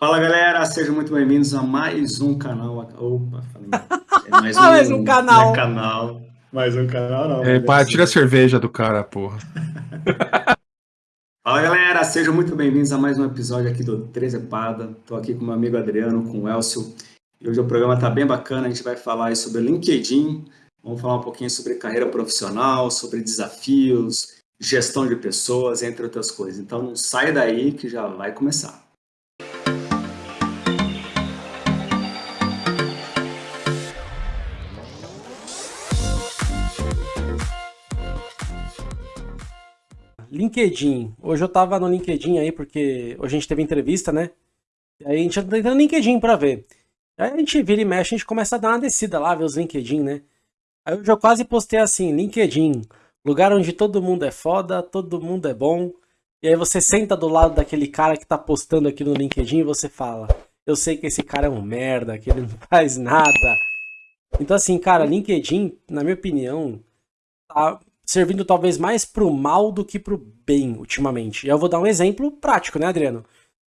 Fala galera, sejam muito bem-vindos a mais um canal. Opa, falei. É mais, um, mais um canal. É canal. Mais um canal, não. É, pá, tira a cerveja do cara, porra. Fala galera, sejam muito bem-vindos a mais um episódio aqui do Trezepada. Estou aqui com meu amigo Adriano, com o Elcio. E hoje o programa está bem bacana, a gente vai falar sobre LinkedIn, vamos falar um pouquinho sobre carreira profissional, sobre desafios, gestão de pessoas, entre outras coisas. Então não sai daí que já vai começar. LinkedIn. Hoje eu tava no LinkedIn aí, porque hoje a gente teve entrevista, né? Aí a gente tá entrando no LinkedIn pra ver. Aí a gente vira e mexe, a gente começa a dar uma descida lá, ver os LinkedIn, né? Aí eu já quase postei assim, LinkedIn, lugar onde todo mundo é foda, todo mundo é bom. E aí você senta do lado daquele cara que tá postando aqui no LinkedIn e você fala, eu sei que esse cara é um merda, que ele não faz nada. Então assim, cara, LinkedIn, na minha opinião, tá servindo talvez mais pro mal do que pro bem ultimamente. E eu vou dar um exemplo prático, né, Adriano?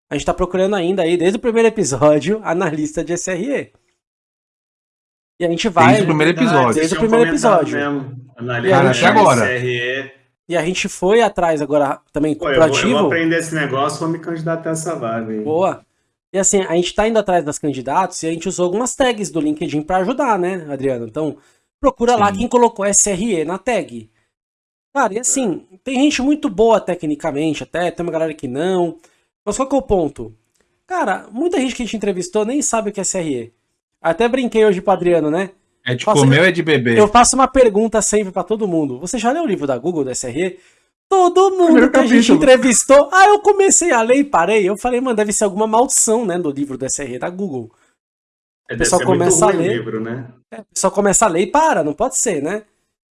A gente tá procurando ainda aí, desde o primeiro episódio, analista de SRE. E a gente vai. Desde o primeiro episódio. Desde o primeiro episódio. Mesmo. Analista de agora. SRE. E a gente foi atrás agora também Pô, eu, vou, eu vou aprender esse negócio, vou me candidatar a essa vaga aí. Boa. E assim, a gente tá indo atrás das candidatos e a gente usou algumas tags do LinkedIn para ajudar, né, Adriano? Então, procura Sim. lá quem colocou SRE na tag. Cara, e assim, tem gente muito boa tecnicamente até, tem uma galera que não. Mas qual que é o ponto? Cara, muita gente que a gente entrevistou nem sabe o que é SRE. Até brinquei hoje pro Adriano, né? É de faço, comer ou é de beber? Eu faço uma pergunta sempre para todo mundo. Você já leu o livro da Google do SRE? Todo mundo que a gente entrevistou. Ah, eu comecei a ler e parei. Eu falei, mano, deve ser alguma maldição, né, do livro do SRE da Google. É, o pessoal começa a ler. Livro, né? É, o pessoal começa a ler e para, não pode ser, né?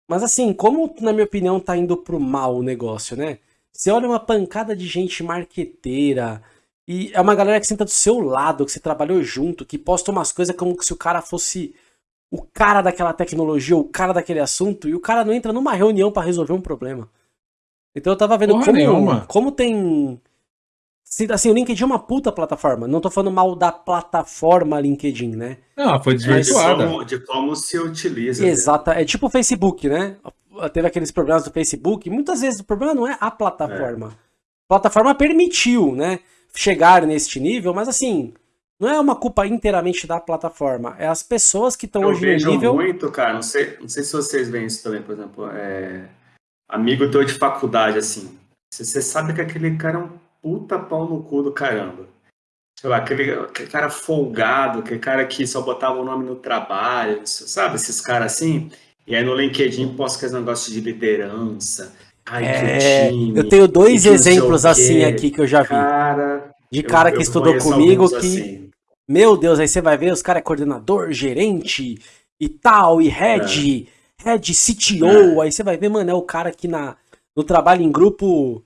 Mas assim, como na minha opinião tá indo pro mal o negócio, né? Você olha uma pancada de gente marqueteira, e é uma galera que senta do seu lado, que você trabalhou junto, que posta umas coisas como se o cara fosse o cara daquela tecnologia, o cara daquele assunto, e o cara não entra numa reunião para resolver um problema. Então eu tava vendo como, como tem Assim, o LinkedIn é uma puta plataforma. Não tô falando mal da plataforma LinkedIn, né? Não, foi desvirtuada. De como, de como se utiliza. Né? Exato. Né? É tipo o Facebook, né? Teve aqueles problemas do Facebook. Muitas vezes o problema não é a plataforma. É. A plataforma permitiu, né? Chegar neste nível, mas assim, não é uma culpa inteiramente da plataforma. É as pessoas que estão hoje no nível... muito, cara. Não sei, não sei se vocês veem isso também, por exemplo. É... Amigo teu de faculdade, assim. Você sabe que aquele cara é um puta pau no cu do caramba. Sei lá, aquele, aquele cara folgado, aquele cara que só botava o nome no trabalho, sabe? Esses caras assim. E aí no LinkedIn posta aqueles negócios de liderança. Ai, é, time, eu tenho dois exemplos assim aqui que eu já vi. Cara, de cara eu, que eu estudou comigo que. Assim. Meu Deus, aí você vai ver, os caras é coordenador, gerente e tal, e head, é. head CTO. É. Aí você vai ver, mano, é o cara que na, no trabalho em grupo.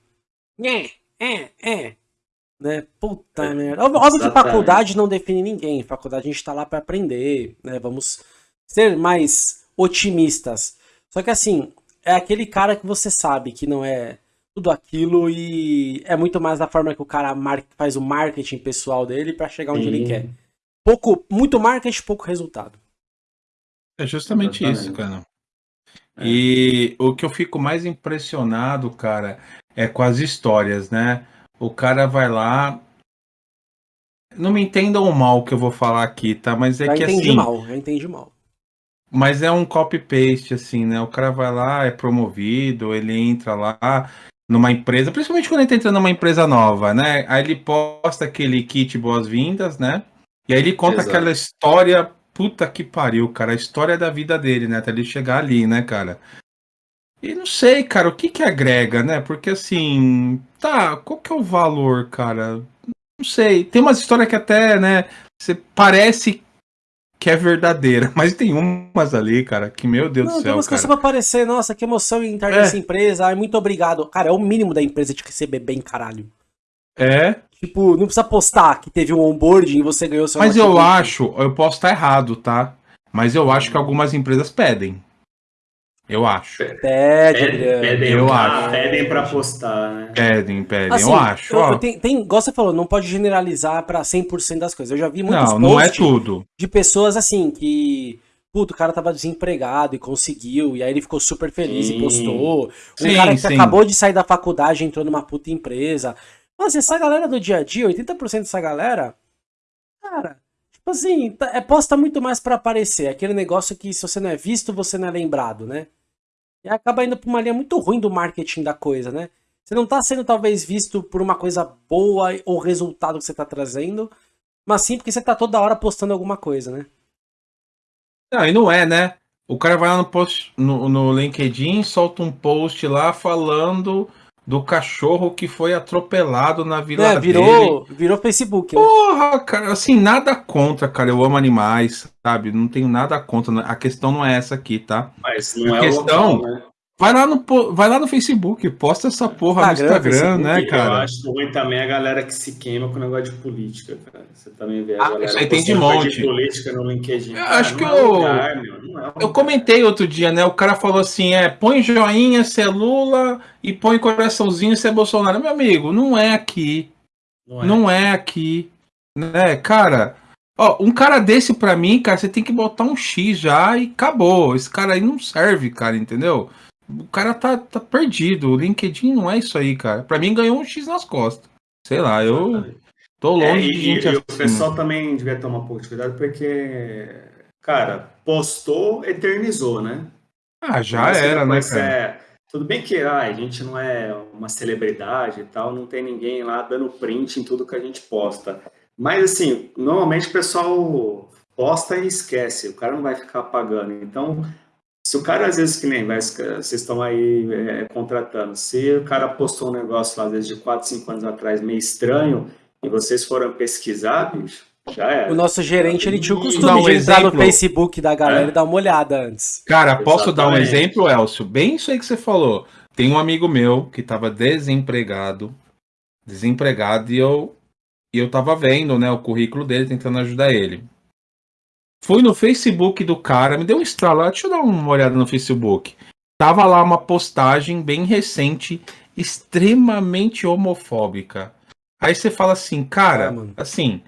Né, é, é. Né? Puta é, merda. Óbvio que faculdade não define ninguém. Faculdade a gente tá lá para aprender, né? Vamos ser mais otimistas. Só que assim, é aquele cara que você sabe que não é tudo aquilo e é muito mais a forma que o cara faz o marketing pessoal dele para chegar onde Sim. ele quer. Pouco, muito marketing, pouco resultado. É justamente Exatamente. isso, cara. É. E o que eu fico mais impressionado, cara, é com as histórias, né? O cara vai lá. Não me entendam mal que eu vou falar aqui, tá? Mas é que entendi assim. mal, já entendi mal. Mas é um copy-paste, assim, né? O cara vai lá, é promovido, ele entra lá numa empresa, principalmente quando ele tá entrando numa empresa nova, né? Aí ele posta aquele kit boas-vindas, né? E aí ele conta Exato. aquela história, puta que pariu, cara, a história da vida dele, né? Até ele chegar ali, né, cara? E não sei, cara, o que que agrega, né? Porque assim, tá, qual que é o valor, cara? Não sei. Tem umas histórias que até, né, você parece que é verdadeira, mas tem umas ali, cara, que meu Deus não, do céu, tem umas cara. pra aparecer, nossa, que emoção em estar é. nessa empresa, ai, muito obrigado. Cara, é o mínimo da empresa de receber bem, caralho. É? Tipo, não precisa postar que teve um onboarding e você ganhou seu Mas eu acho, eu posso estar errado, tá? Mas eu acho que algumas empresas pedem. Eu acho. Pede, pedem, eu acho. Pedem pra postar, né? Pedem, pedem, assim, eu acho. Eu, eu tem, tem, igual você falou, não pode generalizar pra 100% das coisas. Eu já vi muitos Não, não é tudo. De pessoas assim, que... Puto, o cara tava desempregado e conseguiu, e aí ele ficou super feliz sim. e postou. Um sim, cara que sim. acabou de sair da faculdade entrou numa puta empresa. Mas essa galera do dia a dia, 80% dessa galera, cara, tipo assim, tá, é posta muito mais para aparecer. Aquele negócio que se você não é visto, você não é lembrado, né? E acaba indo pra uma linha muito ruim do marketing da coisa, né? Você não tá sendo talvez visto por uma coisa boa ou resultado que você tá trazendo, mas sim porque você tá toda hora postando alguma coisa, né? Não, e não é, né? O cara vai lá no, post, no, no LinkedIn, solta um post lá falando do cachorro que foi atropelado na vila é, virou, dele. Virou Facebook, né? Porra, cara, assim, nada contra, cara. Eu amo animais, sabe? Não tenho nada contra. A questão não é essa aqui, tá? Mas não a é questão, local, né? Vai lá, no, vai lá no Facebook, posta essa porra Instagram, no Instagram, né, cara? Eu acho ruim também a galera que se queima com o negócio de política, cara. Você também vê a ah, galera isso aí tem de monte. de política no LinkedIn. Eu acho que é eu, lugar, é eu comentei outro dia, né? O cara falou assim, é, põe joinha se é Lula e põe coraçãozinho se é Bolsonaro. Meu amigo, não é aqui. Não é, não é aqui. Né, cara... Ó, um cara desse pra mim, cara, você tem que botar um X já e acabou. Esse cara aí não serve, cara, entendeu? O cara tá, tá perdido. O LinkedIn não é isso aí, cara. Pra mim ganhou um X nas costas. Sei lá, eu tô é, longe é, e, de gente e, assim. o pessoal também devia tomar um pouco de cuidado, porque, cara, postou, eternizou, né? Ah, já era, né, cara? É, tudo bem que ah, a gente não é uma celebridade e tal, não tem ninguém lá dando print em tudo que a gente posta. Mas, assim, normalmente o pessoal posta e esquece, o cara não vai ficar apagando. Então, se o cara, às vezes, que nem vai, vocês estão aí é, contratando, se o cara postou um negócio lá, às vezes, de 4, 5 anos atrás, meio estranho, e vocês foram pesquisar, bicho, já era. O nosso gerente, ele tinha o costume um de entrar exemplo. no Facebook da galera é. e dar uma olhada antes. Cara, posso Exatamente. dar um exemplo, Elcio? Bem isso aí que você falou. Tem um amigo meu que estava desempregado, desempregado, e eu, e eu tava vendo, né, o currículo dele, tentando ajudar ele. Fui no Facebook do cara, me deu um estralo. Deixa eu dar uma olhada no Facebook. Tava lá uma postagem bem recente, extremamente homofóbica. Aí você fala assim, cara, ah, assim,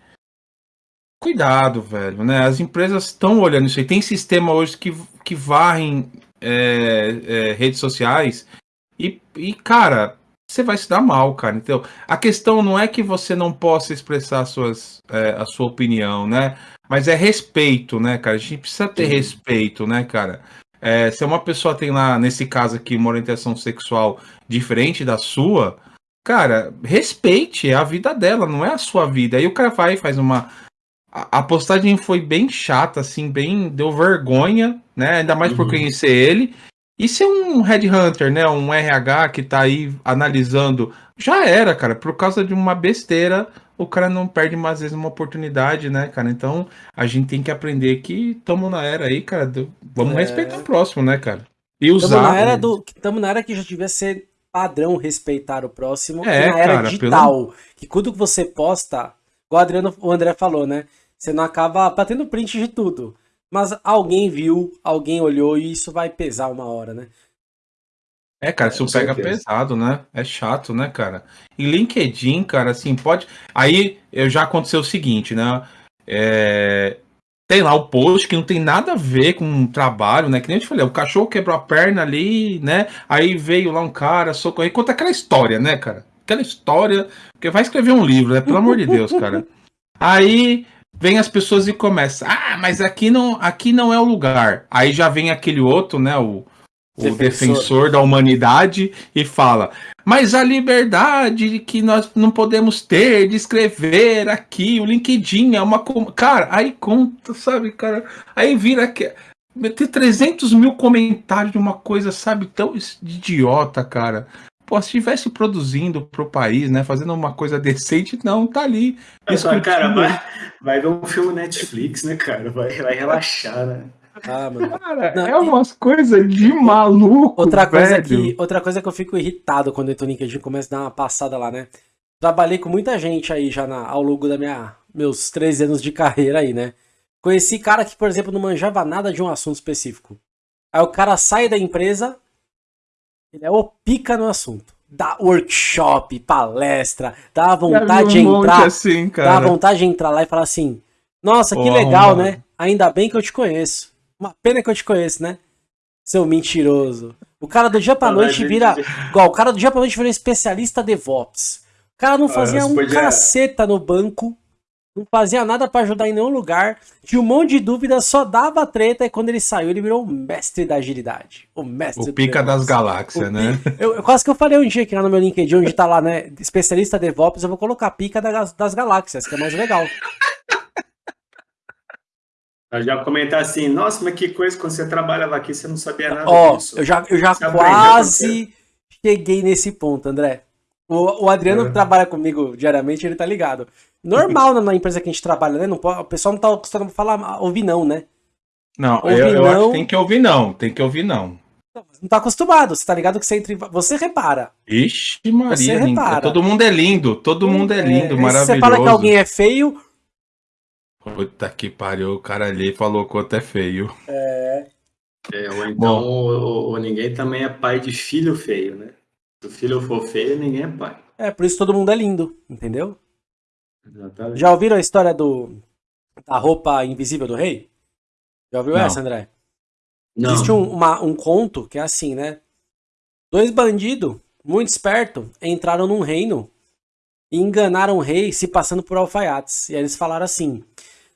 cuidado, velho, né? As empresas estão olhando isso aí. Tem sistema hoje que, que varrem é, é, redes sociais e, e, cara, você vai se dar mal, cara. Então, a questão não é que você não possa expressar suas, é, a sua opinião, né? Mas é respeito, né, cara? A gente precisa ter Sim. respeito, né, cara? É, se uma pessoa tem lá, nesse caso aqui, uma orientação sexual diferente da sua, cara, respeite, é a vida dela, não é a sua vida. Aí o cara vai e faz uma. A, postagem foi bem chata, assim, bem. Deu vergonha, né? Ainda mais uhum. por conhecer ele. E se um headhunter, né, um RH que tá aí analisando, já era, cara, por causa de uma besteira, o cara não perde mais vezes uma oportunidade, né, cara? Então a gente tem que aprender que estamos na era aí, cara. Do... Vamos é... respeitar o próximo, né, cara? E usar. Estamos na era do, estamos na era que já devia ser padrão respeitar o próximo. É, na era cara, digital, pelo... que quando você posta, igual o, Adriano, o André falou, né? Você não acaba batendo print de tudo. Mas alguém viu, alguém olhou e isso vai pesar uma hora, né? É, cara, isso pega certeza. pesado, né? É chato, né, cara? E LinkedIn, cara, assim, pode. Aí eu já aconteceu o seguinte, né? É... Tem lá o post que não tem nada a ver com o trabalho, né? Que nem eu te falei, o cachorro quebrou a perna ali, né? Aí veio lá um cara, socorrer. Conta aquela história, né, cara? Aquela história. Porque vai escrever um livro, né? Pelo amor de Deus, cara. Aí vem as pessoas e começa. Ah, mas aqui não, aqui não é o lugar. Aí já vem aquele outro, né? O, o defensor. defensor da humanidade e fala: mas a liberdade que nós não podemos ter de escrever aqui, o LinkedIn é uma. Cara, aí conta, sabe, cara? Aí vira que. Ter 300 mil comentários de uma coisa, sabe, tão idiota, cara. Pô, se estivesse produzindo pro país, né, fazendo uma coisa decente, não, tá ali. Só, cara, vai, vai ver um filme Netflix, né, cara? Vai, vai relaxar, né? Ah, mano. Cara, não, é umas e... coisas de maluco. Outra coisa, que, outra coisa que eu fico irritado quando eu entro no LinkedIn começa a dar uma passada lá, né? Trabalhei com muita gente aí já na, ao longo da minha meus 13 anos de carreira aí, né? Conheci cara que, por exemplo, não manjava nada de um assunto específico. Aí o cara sai da empresa, ele é o pica no assunto. Dá workshop, palestra, dá vontade de entrar. Assim, dá vontade de entrar lá e falar assim: Nossa, que oh, legal, mano. né? Ainda bem que eu te conheço. Uma pena que eu te conheço, né? Seu mentiroso. O cara do dia pra noite vira. Igual, o cara do dia pra noite vira especialista DevOps. O cara não ah, fazia ah, um podia... caceta no banco não fazia nada para ajudar em nenhum lugar, tinha um monte de dúvidas, só dava treta, e quando ele saiu, ele virou o mestre da agilidade. O mestre O pica das galáxias, né? Eu, eu, quase que eu falei um dia aqui lá no meu LinkedIn, onde tá lá, né, especialista DevOps, eu vou colocar pica das, das galáxias, que é mais legal. Eu já comentar assim, nossa, mas que coisa, quando você trabalhava aqui, você não sabia nada Ó, disso. Eu já, eu já quase cheguei nesse ponto, André. O, o Adriano é. trabalha comigo diariamente, ele tá ligado. Normal na, empresa que a gente trabalha, né? Não pode, o pessoal não tá acostumado a falar, ouvir não, né? Não, ouvir eu, eu não... acho que tem que ouvir não, tem que ouvir não. Não tá acostumado, você tá ligado que você entra Você repara. Ixi, Maria, você repara. todo mundo é lindo, todo mundo é lindo, é, maravilhoso. Você fala que alguém é feio... Puta que pariu, o cara ali falou que outro é feio. É... é ou então, ou, ou ninguém também é pai de filho feio, né? Se o filho for feio, ninguém é pai. É, por isso todo mundo é lindo, entendeu? Exatamente. Já ouviram a história do da roupa invisível do rei? Já ouviu Não. essa, André? Não. Existe um, uma, um conto que é assim, né? Dois bandidos, muito espertos, entraram num reino e enganaram o rei se passando por alfaiates. E aí eles falaram assim: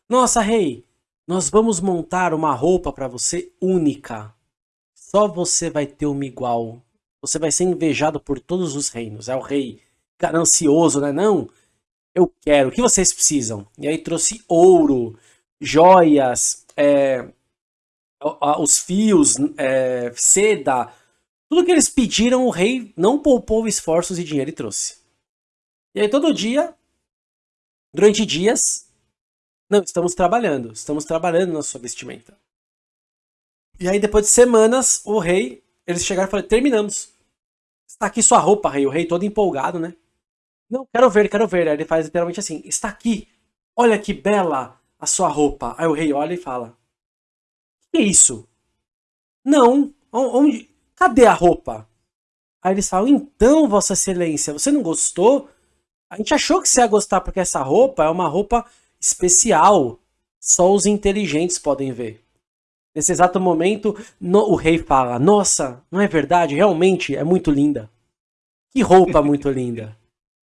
Nossa, rei, nós vamos montar uma roupa para você única. Só você vai ter uma igual. Você vai ser invejado por todos os reinos. É o rei ganancioso, né? Não, eu quero, o que vocês precisam? E aí trouxe ouro, joias, é, os fios, é, seda, tudo que eles pediram, o rei não poupou esforços e dinheiro e trouxe. E aí todo dia, durante dias, não, estamos trabalhando, estamos trabalhando na sua vestimenta. E aí depois de semanas, o rei, eles chegaram e falaram, terminamos. Está aqui sua roupa, rei. O rei todo empolgado, né? Não, quero ver, quero ver. Aí ele faz literalmente assim: está aqui. Olha que bela a sua roupa. Aí o rei olha e fala: Que é isso? Não. Onde? Cadê a roupa? Aí eles falam: Então, Vossa Excelência, você não gostou? A gente achou que você ia gostar porque essa roupa é uma roupa especial. Só os inteligentes podem ver. Nesse exato momento, no, o rei fala: Nossa, não é verdade? Realmente é muito linda. Que roupa muito linda.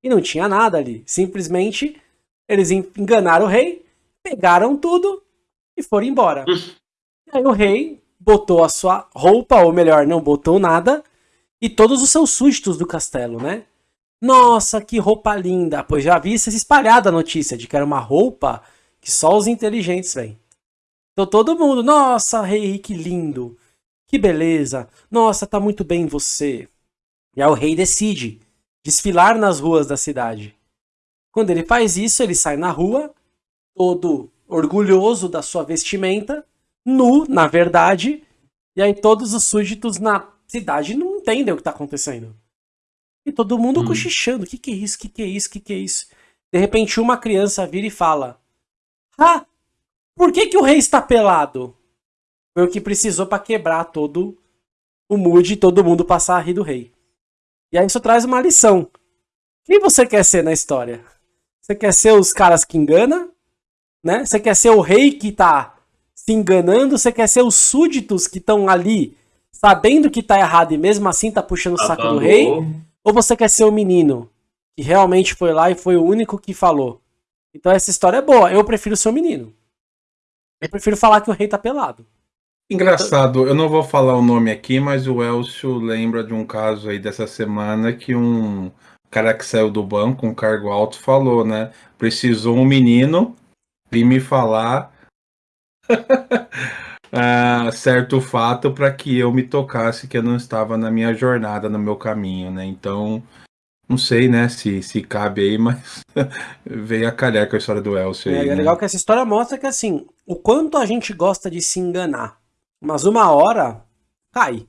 E não tinha nada ali. Simplesmente eles enganaram o rei, pegaram tudo e foram embora. Aí o rei botou a sua roupa, ou melhor, não botou nada, e todos os seus súditos do castelo, né? Nossa, que roupa linda! Pois já havia se espalhado a notícia de que era uma roupa que só os inteligentes vêm. Então todo mundo, nossa, rei, que lindo! Que beleza! Nossa, tá muito bem você. E aí o rei decide desfilar nas ruas da cidade. Quando ele faz isso, ele sai na rua, todo orgulhoso da sua vestimenta, nu, na verdade, e aí todos os súditos na cidade não entendem o que está acontecendo. E todo mundo hum. cochichando, o que, que é isso, o que, que é isso, o que, que é isso? De repente uma criança vira e fala, Ah, por que, que o rei está pelado? Foi o que precisou para quebrar todo o mood e todo mundo passar a rir do rei. E aí isso traz uma lição. Quem você quer ser na história? Você quer ser os caras que engana? Né? Você quer ser o rei que tá se enganando? Você quer ser os súditos que estão ali sabendo que tá errado e mesmo assim tá puxando o saco do rei? Ou você quer ser o menino que realmente foi lá e foi o único que falou? Então essa história é boa. Eu prefiro ser o menino. Eu prefiro falar que o rei tá pelado. Engraçado, eu não vou falar o nome aqui, mas o Elcio lembra de um caso aí dessa semana que um cara que saiu do banco, um cargo alto, falou, né? Precisou um menino vir me falar uh, certo fato para que eu me tocasse que eu não estava na minha jornada, no meu caminho, né? Então, não sei, né, se, se cabe aí, mas veio a calhar com a história do Elcio. É, aí, é né? legal que essa história mostra que, assim, o quanto a gente gosta de se enganar. Mas uma hora cai.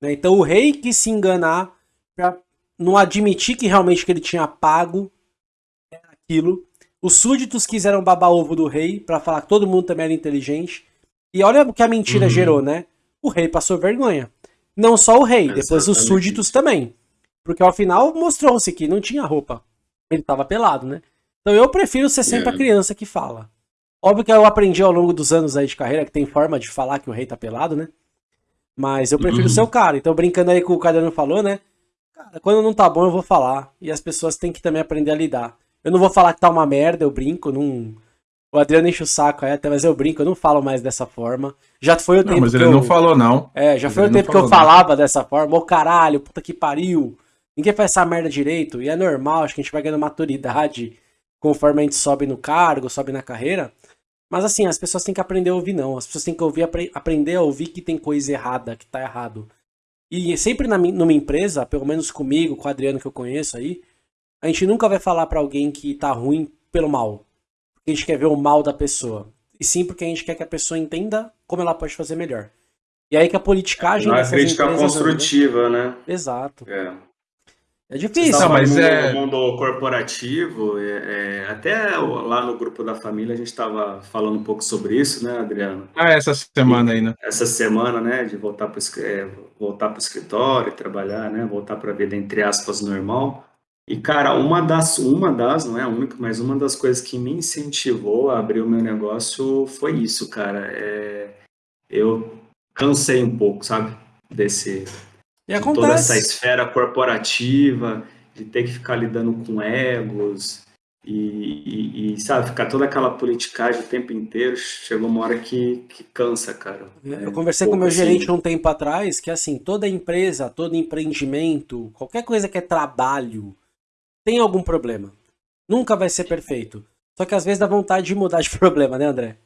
Né? Então o rei quis se enganar para não admitir que realmente que ele tinha pago aquilo. Os súditos quiseram babar ovo do rei para falar que todo mundo também era inteligente. E olha o que a mentira uhum. gerou, né? o rei passou vergonha. Não só o rei, Exatamente. depois os súditos também. Porque ao final mostrou-se que não tinha roupa. Ele tava pelado, né? Então eu prefiro ser sempre é. a criança que fala. Óbvio que eu aprendi ao longo dos anos aí de carreira que tem forma de falar que o rei tá pelado, né? Mas eu prefiro uhum. ser o cara. Então, brincando aí com o Caderno falou, né? Cara, quando não tá bom, eu vou falar. E as pessoas têm que também aprender a lidar. Eu não vou falar que tá uma merda, eu brinco, não. O Adriano enche o saco, é, até, mas eu brinco, eu não falo mais dessa forma. Já foi o não, tempo. Mas ele eu... não falou, não. É, já mas foi o tempo que eu falava dessa forma. Ô caralho, puta que pariu. Ninguém faz essa merda direito. E é normal, acho que a gente vai ganhando maturidade conforme a gente sobe no cargo, sobe na carreira. Mas assim, as pessoas têm que aprender a ouvir, não. As pessoas têm que ouvir, apre aprender a ouvir que tem coisa errada, que tá errado. E sempre na, numa empresa, pelo menos comigo, com o Adriano que eu conheço aí, a gente nunca vai falar para alguém que tá ruim pelo mal. Porque a gente quer ver o mal da pessoa. E sim porque a gente quer que a pessoa entenda como ela pode fazer melhor. E aí que a politicagem. Não é crítica construtiva, né? Exato. É. É difícil. Não, mas no é... mundo corporativo, é, é, até lá no grupo da família a gente estava falando um pouco sobre isso, né, Adriano? Ah, essa semana aí, né? Essa semana, né, de voltar para é, voltar o escritório, trabalhar, né, voltar para a vida entre aspas normal. E cara, uma das, uma das, não é a única, mas uma das coisas que me incentivou a abrir o meu negócio foi isso, cara. É, eu cansei um pouco, sabe, desse e de toda essa esfera corporativa, de ter que ficar lidando com egos e, e, e, sabe, ficar toda aquela politicagem o tempo inteiro, chegou uma hora que, que cansa, cara. Eu conversei com o meu assim. gerente um tempo atrás, que assim, toda empresa, todo empreendimento, qualquer coisa que é trabalho, tem algum problema. Nunca vai ser perfeito. Só que às vezes dá vontade de mudar de problema, né, André?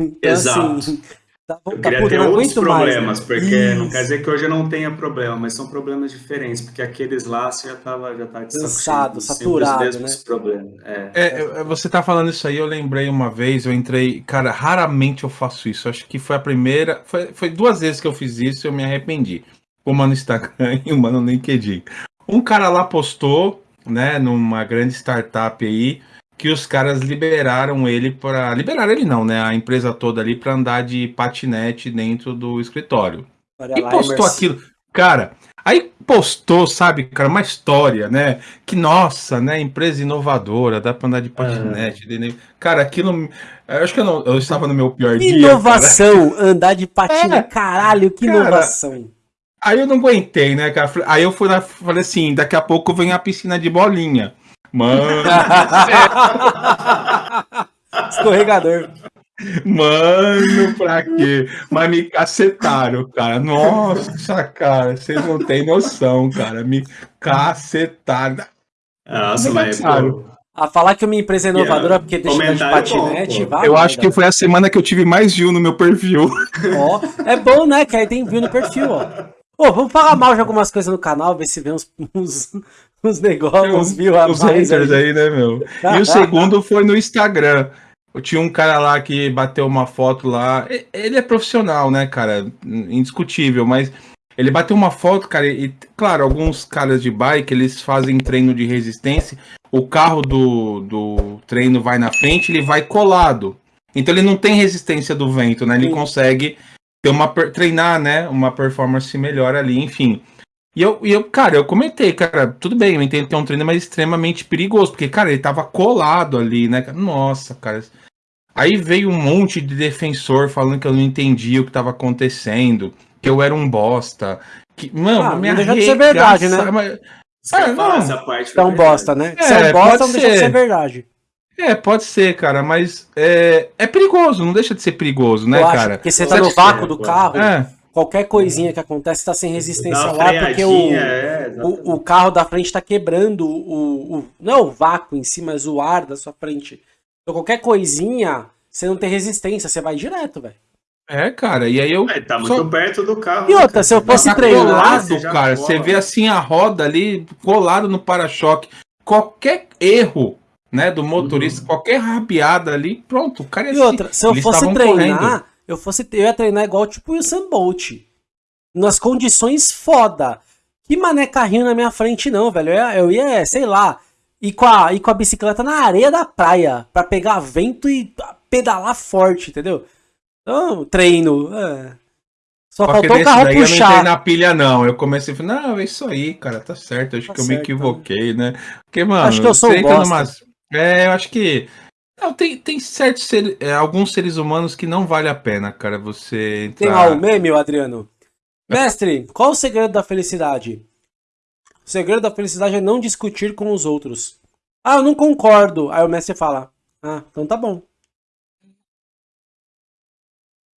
Então, Exato. Assim, Tá, eu queria tá, ter outros problemas, mais, né? porque Isso. não quer dizer que hoje eu não tenha problema, mas são problemas diferentes, porque aqueles lá você já tava, já tá cansado, saturado, né? Problemas. É. É, você tá falando isso aí, eu lembrei uma vez, eu entrei, cara, raramente eu faço isso, acho que foi a primeira, foi, foi duas vezes que eu fiz isso e eu me arrependi. Uma no Instagram e uma no LinkedIn. Um cara lá postou, né, numa grande startup aí, que os caras liberaram ele para liberaram ele não, né? A empresa toda ali para andar de patinete dentro do escritório. Olha e postou aquilo, cara. Aí postou, sabe, cara, uma história, né? Que nossa, né? Empresa inovadora, dá para andar de patinete. Uhum. Cara, aquilo, eu acho que eu, não, eu estava no meu pior dia. Inovação, andar de patinete, é, caralho, que cara, inovação. Aí eu não aguentei, né, cara? Aí eu fui lá, falei assim, daqui a pouco vem a piscina de bolinha. Mano. Escorregador. Mano, pra quê? Mas me cacetaram, cara. Nossa, cara, vocês não têm noção, cara. Me cacetaram. Nossa, mas, pô, a falar que uma empresa é inovadora porque deixa de patinete, bom, vai, Eu acho que foi a semana que eu tive mais view no meu perfil. Ó, é bom, né? Que aí tem view no perfil, ó. Ô, vamos falar mal de algumas coisas no canal, ver se vê uns, uns, uns negócios, viu? Os haters aí, né, meu? E o segundo foi no Instagram. Eu tinha um cara lá que bateu uma foto lá. Ele é profissional, né, cara? Indiscutível, mas ele bateu uma foto, cara, e, claro, alguns caras de bike, eles fazem treino de resistência. O carro do, do treino vai na frente, ele vai colado. Então ele não tem resistência do vento, né? Ele Sim. consegue ter uma treinar, né, uma performance melhor ali, enfim. E eu, e eu, cara, eu comentei, cara, tudo bem, eu entendo que é um treino mas extremamente perigoso, porque, cara, ele tava colado ali, né? Nossa, cara. Aí veio um monte de defensor falando que eu não entendia o que tava acontecendo, que eu era um bosta. Que, mano, ah, me deixa de ser verdade, né? Mas... Ah, não. Essa parte é um bosta, né? É, Se é bosta, não deixa de ser verdade. É, pode ser, cara, mas é, é perigoso, não deixa de ser perigoso, né, cara? Porque você tá no vácuo do carro, é qualquer coisinha que acontece está sem resistência lá, porque o, é, o, o, carro da frente está quebrando o, o, Não é o vácuo em si, mas o ar da sua frente. Então qualquer coisinha, você não tem resistência, você vai direto, velho. É, cara, e aí eu. É, tá muito só... perto do carro. E outra, cara, se eu fosse tá treinar. Colado, cara, você vê assim a roda ali colado no para-choque. Qualquer erro, né, do motorista, uhum. qualquer rabiada ali, pronto, o cara ia E outra, se eu fosse treinar. Correndo eu fosse eu ia treinar igual tipo o Usain Bolt. Nas condições foda. Que mané carrinho na minha frente não, velho. Eu ia, eu ia sei lá, ir com, a, ir com a bicicleta na areia da praia. para pegar vento e pedalar forte, entendeu? Então, treino. É. Só faltou o carro daí puxar. Eu não entrei na pilha, não. Eu comecei a falar, não, é isso aí, cara, tá certo. Acho tá que eu certo, me equivoquei, né? Porque, mano, acho que eu sou um numas... É, eu acho que. Não, tem, tem certos ser, é, alguns seres humanos que não vale a pena, cara, você entrar... Tem lá o meme, Adriano? Mestre, qual o segredo da felicidade? O segredo da felicidade é não discutir com os outros. Ah, eu não concordo. Aí o mestre fala, ah, então tá bom.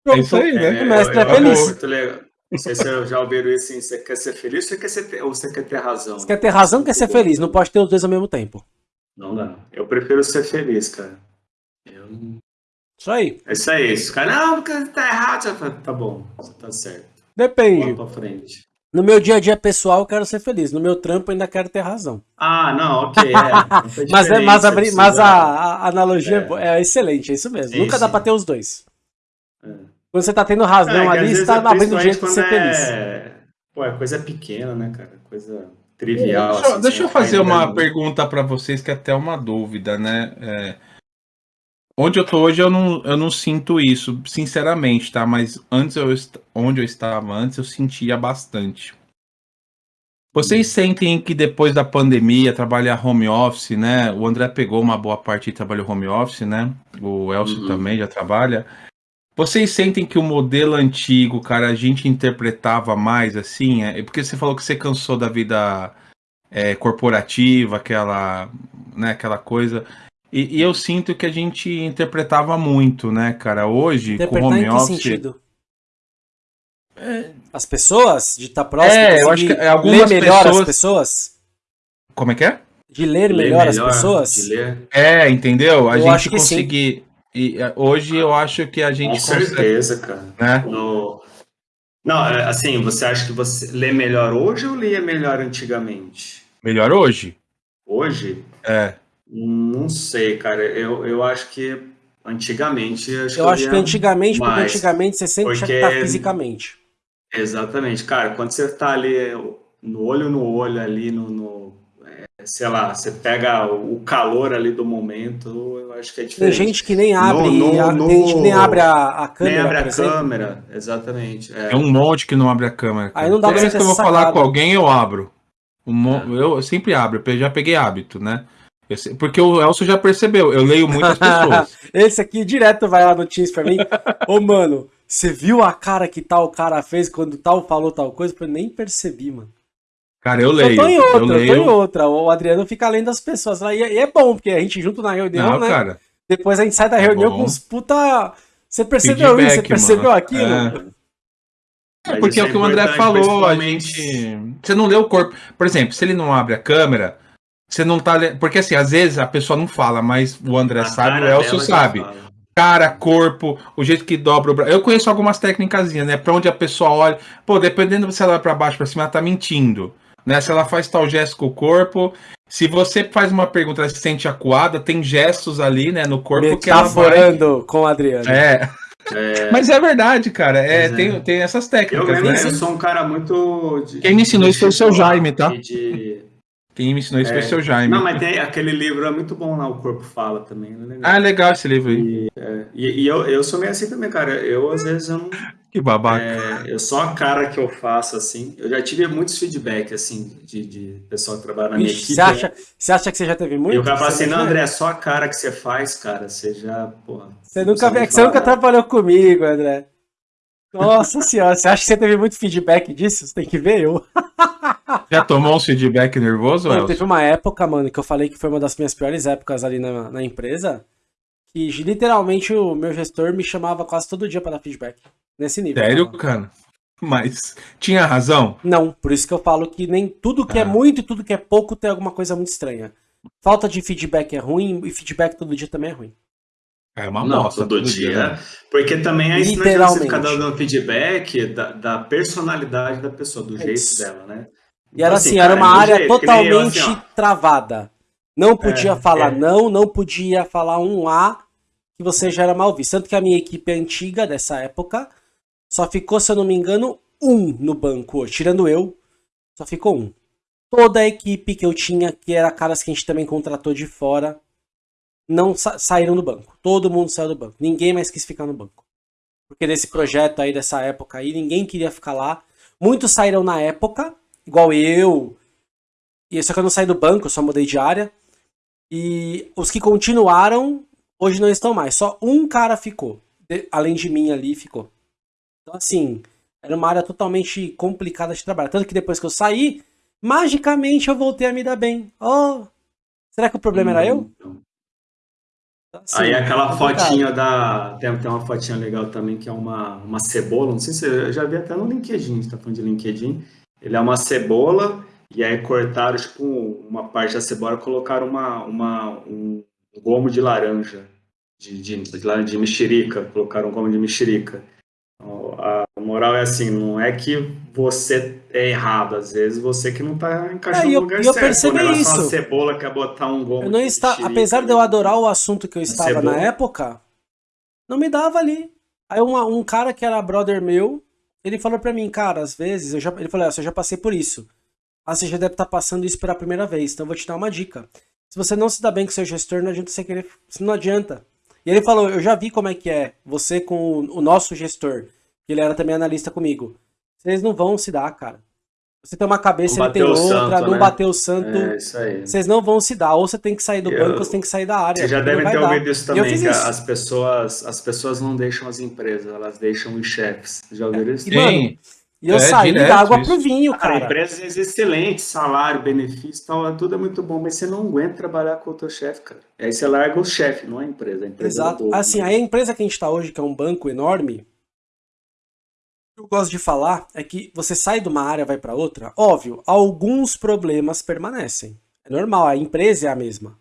É isso aí, né? É, o mestre é feliz. Muito legal. Não sei se eu já ouviram isso assim, você quer ser feliz ou você quer, ser, ou você quer ter razão? Você quer ter razão ou quer ser feliz? Não pode ter os dois ao mesmo tempo. Não dá. Eu prefiro ser feliz, cara. Eu... Isso aí. É isso aí. Esse cara, não, porque tá errado. Você fala, tá bom, tá certo. Depende. Pra frente. No meu dia a dia pessoal, eu quero ser feliz. No meu trampo, eu ainda quero ter razão. Ah, não, ok. É, mas é, mas, a, mas a, a analogia é. é. excelente, é isso mesmo. Sim, Nunca sim. dá pra ter os dois. É. Quando você tá tendo razão é, ali, você tá abrindo o jeito de ser feliz. Pô, é coisa pequena, né, cara? Coisa trivial. Deixa, assim, deixa eu fazer uma pergunta para vocês que é até uma dúvida, né? É, onde eu tô hoje eu não, eu não sinto isso, sinceramente, tá? Mas antes eu onde eu estava antes eu sentia bastante. Vocês sentem que depois da pandemia, trabalhar home office, né? O André pegou uma boa parte e trabalhou home office, né? O Elcio uhum. também já trabalha. Vocês sentem que o modelo antigo, cara, a gente interpretava mais assim? É porque você falou que você cansou da vida é, corporativa, aquela, né, aquela coisa. E, e, eu sinto que a gente interpretava muito, né, cara? Hoje, Interpretar com home em que office. Sentido? É... As pessoas? De estar tá próximo? É, eu acho que algumas ler melhor pessoas... as pessoas? Como é que é? De ler, ler melhor, melhor, as pessoas? De ler. É, entendeu? A eu gente conseguir. E é, hoje eu acho que a gente. Com certeza, cara. Né? No... Não, é, assim, você acha que você lê melhor hoje ou lia melhor antigamente? Melhor hoje? Hoje? É. Não sei, cara. Eu, eu acho que antigamente. Eu acho, eu que, acho que antigamente, mais, porque antigamente você sempre porque... tinha que estar fisicamente. Exatamente, cara. Quando você está ali no olho no olho, ali no, no sei lá, você pega o calor ali do momento, eu acho que é diferente. Tem gente que nem abre, no, no, no... tem gente que nem abre a, a câmera. Nem abre a câmera, exatamente. É. é. um monte que não abre a câmera. Cara. Aí não dá Toda vez que eu vou sacado. falar com alguém, eu abro. Um, é. eu, sempre abro, eu já peguei hábito, né? Eu, porque o Elcio já percebeu, eu leio muitas pessoas. Esse aqui direto vai lá no Teams pra mim. Ô, mano, você viu a cara que tal cara fez quando tal falou tal coisa? Eu nem percebi, mano. Cara, eu leio. Eu tô em outra, eu, leio... tô em outra. O Adriano fica lendo das pessoas lá. E é, bom, porque a gente junto na reunião, Não, né? Cara, Depois a gente sai da é reunião bom. com uns puta. Você percebeu Feedback, isso? Você percebeu mano. aquilo? É. é porque é o que o André falou, a gente. Você não lê o corpo. Por exemplo, se ele não abre a câmera, você não tá. Porque assim, às vezes a pessoa não fala, mas o André a sabe, o Elcio sabe. Cara, corpo, o jeito que dobra o braço. Eu conheço algumas técnicas, né? Pra onde a pessoa olha. Pô, dependendo se ela vai pra baixo, pra cima, ela tá mentindo né? Se ela faz tal gesto com o corpo. Se você faz uma pergunta, ela se sente acuada, tem gestos ali, né, no corpo que ela vai... com o Adriano. É. É... Mas é verdade, cara. É, é. Tem, tem essas técnicas. Eu, né? eu sou um cara muito. De, Quem me ensinou isso foi o seu Jaime, tá? De... Quem me ensinou isso foi o é. seu Jaime. Não, mas tem aquele livro, é muito bom lá, O Corpo Fala também. É legal. Ah, é legal esse livro aí. E, é, e, e eu, eu sou meio assim também, cara. Eu, às vezes, eu não que babaca. É, eu só a cara que eu faço, assim. Eu já tive muitos feedback, assim, de, de pessoal que trabalha na minha equipe. Você acha, você acha que você já teve muito? E o cara fala assim, não, André, é só a cara que você faz, cara. Você já, porra. Você nunca, é você nunca trabalhou comigo, André. Nossa senhora, você acha que você teve muito feedback disso? Você tem que ver eu. Já tomou um feedback nervoso, Elcio? Teve uma época, mano, que eu falei que foi uma das minhas piores épocas ali na, na empresa, que literalmente o meu gestor me chamava quase todo dia para dar feedback. Nesse nível. Sério, cara? Mas tinha razão? Não, por isso que eu falo que nem tudo que é ah. é muito e tudo que é pouco tem alguma coisa muito estranha. Falta de feedback é ruim e feedback todo dia também é ruim. É uma não, todo, todo dia. dia né? Porque também aí você ficar dando feedback da, da, personalidade da pessoa, do é jeito isso. dela, né? E era então, assim, assim era uma área jeito, totalmente assim, travada. Não podia é, falar é. não, não podia falar um A que você já era mal visto. Tanto que a minha equipe antiga dessa época só ficou, se eu não me engano, um no banco. Tirando eu, só ficou um. Toda a equipe que eu tinha, que era caras que a gente também contratou de fora, não sa saíram do banco. Todo mundo saiu do banco. Ninguém mais quis ficar no banco. porque nesse projeto aí, dessa época aí, ninguém queria ficar lá. Muitos saíram na época, igual eu, e só que eu não saí do banco, só mudei de área. E os que continuaram, hoje não estão mais. Só um cara ficou, além de mim ali, ficou. Então, assim, era uma área totalmente complicada de trabalhar. Tanto que depois que eu saí, magicamente eu voltei a me dar bem. Oh, será que o problema hum, era eu? Então. Assim, Aí aquela fotinha da. Tem, tem uma fotinha legal também que é uma, uma cebola. Não sei se eu já vi até no LinkedIn, a gente tá falando de LinkedIn. Ele é uma cebola, e aí cortaram tipo, uma parte da cebola e colocaram uma, uma, um gomo de laranja, de, de, de, de mexerica, colocaram um gomo de mexerica. A moral é assim, não é que você é errado, às vezes você que não tá encaixando é, no lugar eu certo. Percebi né? isso. Uma cebola quer botar um gomo. Eu não está, apesar de eu adorar o assunto que eu estava cebola. na época, não me dava ali. Aí um, um cara que era brother meu, ele falou pra mim, cara, às vezes, eu já, ele falou, eu já passei por isso. Ah, você já deve estar tá passando isso pela primeira vez, então eu vou te dar uma dica. Se você não se dá bem com seu gestor, não adianta você querer. Não adianta. E ele falou, eu já vi como é que é você com o nosso gestor que ele era também analista comigo. Vocês não vão se dar, cara. Você tem uma cabeça, ele tem outra, santo, não né? bateu o santo. É, isso aí. Vocês não vão se dar. Ou você tem que sair do eu, banco, ou você tem que sair da área. Vocês já devem ter ouvido isso também, que isso. as pessoas, as pessoas não deixam as empresas, elas deixam os chefes. Já ouviram isso? E, mano, e eu é, saí da água isso. pro vinho, cara. cara. Empresas excelentes, salário, benefício, tal, tudo é muito bom, mas você não aguenta trabalhar com o teu chefe, cara. Aí você larga o chefe, não a empresa. A empresa é Exato. É assim, né? a empresa que a gente tá hoje, que é um banco enorme, gosto de falar é que você sai de uma área vai para outra, óbvio, alguns problemas permanecem. É normal, a empresa é a mesma.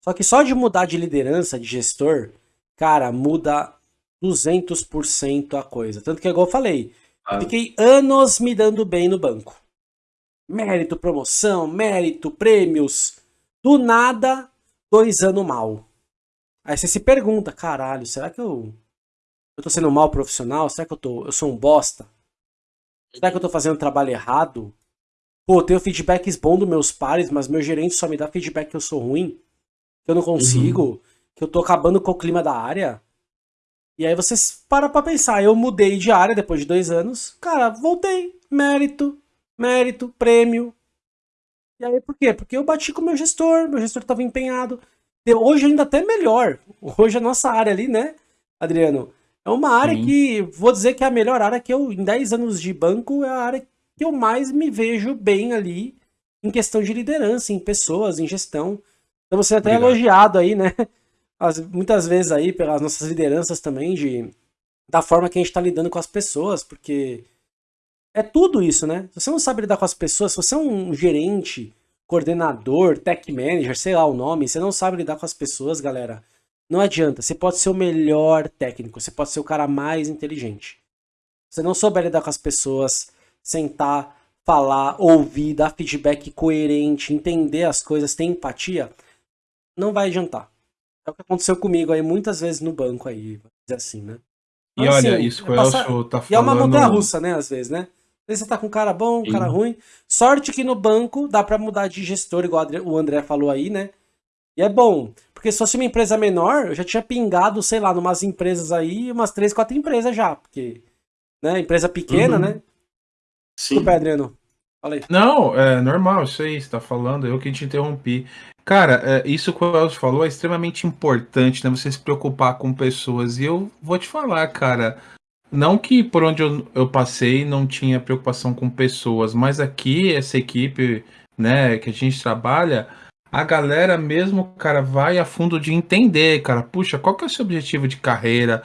Só que só de mudar de liderança, de gestor, cara, muda 200% a coisa. Tanto que, igual eu falei, ah. fiquei anos me dando bem no banco. Mérito, promoção, mérito, prêmios. Do nada, dois anos mal. Aí você se pergunta, caralho, será que eu eu tô sendo um mau profissional? Será que eu, tô, eu sou um bosta? Será que eu tô fazendo um trabalho errado? Pô, eu tenho feedbacks bons dos meus pares, mas meu gerente só me dá feedback que eu sou ruim, que eu não consigo, uhum. que eu tô acabando com o clima da área. E aí vocês param pra pensar, eu mudei de área depois de dois anos, cara, voltei, mérito, mérito, prêmio. E aí por quê? Porque eu bati com o meu gestor, meu gestor tava empenhado. Hoje ainda até melhor. Hoje a nossa área ali, né, Adriano? É uma área Sim. que, vou dizer que é a melhor área que eu, em 10 anos de banco, é a área que eu mais me vejo bem ali em questão de liderança, em pessoas, em gestão. Então você é até Obrigado. elogiado aí, né? As, muitas vezes aí pelas nossas lideranças também, de, da forma que a gente está lidando com as pessoas, porque é tudo isso, né? Se você não sabe lidar com as pessoas, se você é um gerente, coordenador, tech manager, sei lá o nome, você não sabe lidar com as pessoas, galera, não adianta, você pode ser o melhor técnico, você pode ser o cara mais inteligente. Se você não souber lidar com as pessoas, sentar, falar, ouvir, dar feedback coerente, entender as coisas, ter empatia, não vai adiantar. É o que aconteceu comigo aí muitas vezes no banco aí, dizer assim, né? Mas, e olha, assim, isso que o Elcio tá falando... E é uma montanha russa, né, às vezes, né? Às vezes você tá com um cara bom, um cara ruim. Sorte que no banco dá para mudar de gestor, igual o André falou aí, né? E é bom, porque se fosse uma empresa menor, eu já tinha pingado, sei lá, numas empresas aí, umas três, quatro empresas já, porque, né, empresa pequena, uhum. né? Sim. Desculpa, Adriano. Falei. Não, é normal, isso aí, você tá falando, eu que te interrompi. Cara, é, isso que o Elcio falou é extremamente importante, né? Você se preocupar com pessoas. E eu vou te falar, cara, não que por onde eu, eu passei não tinha preocupação com pessoas, mas aqui, essa equipe, né, que a gente trabalha, a galera mesmo, cara, vai a fundo de entender, cara, puxa, qual que é o seu objetivo de carreira?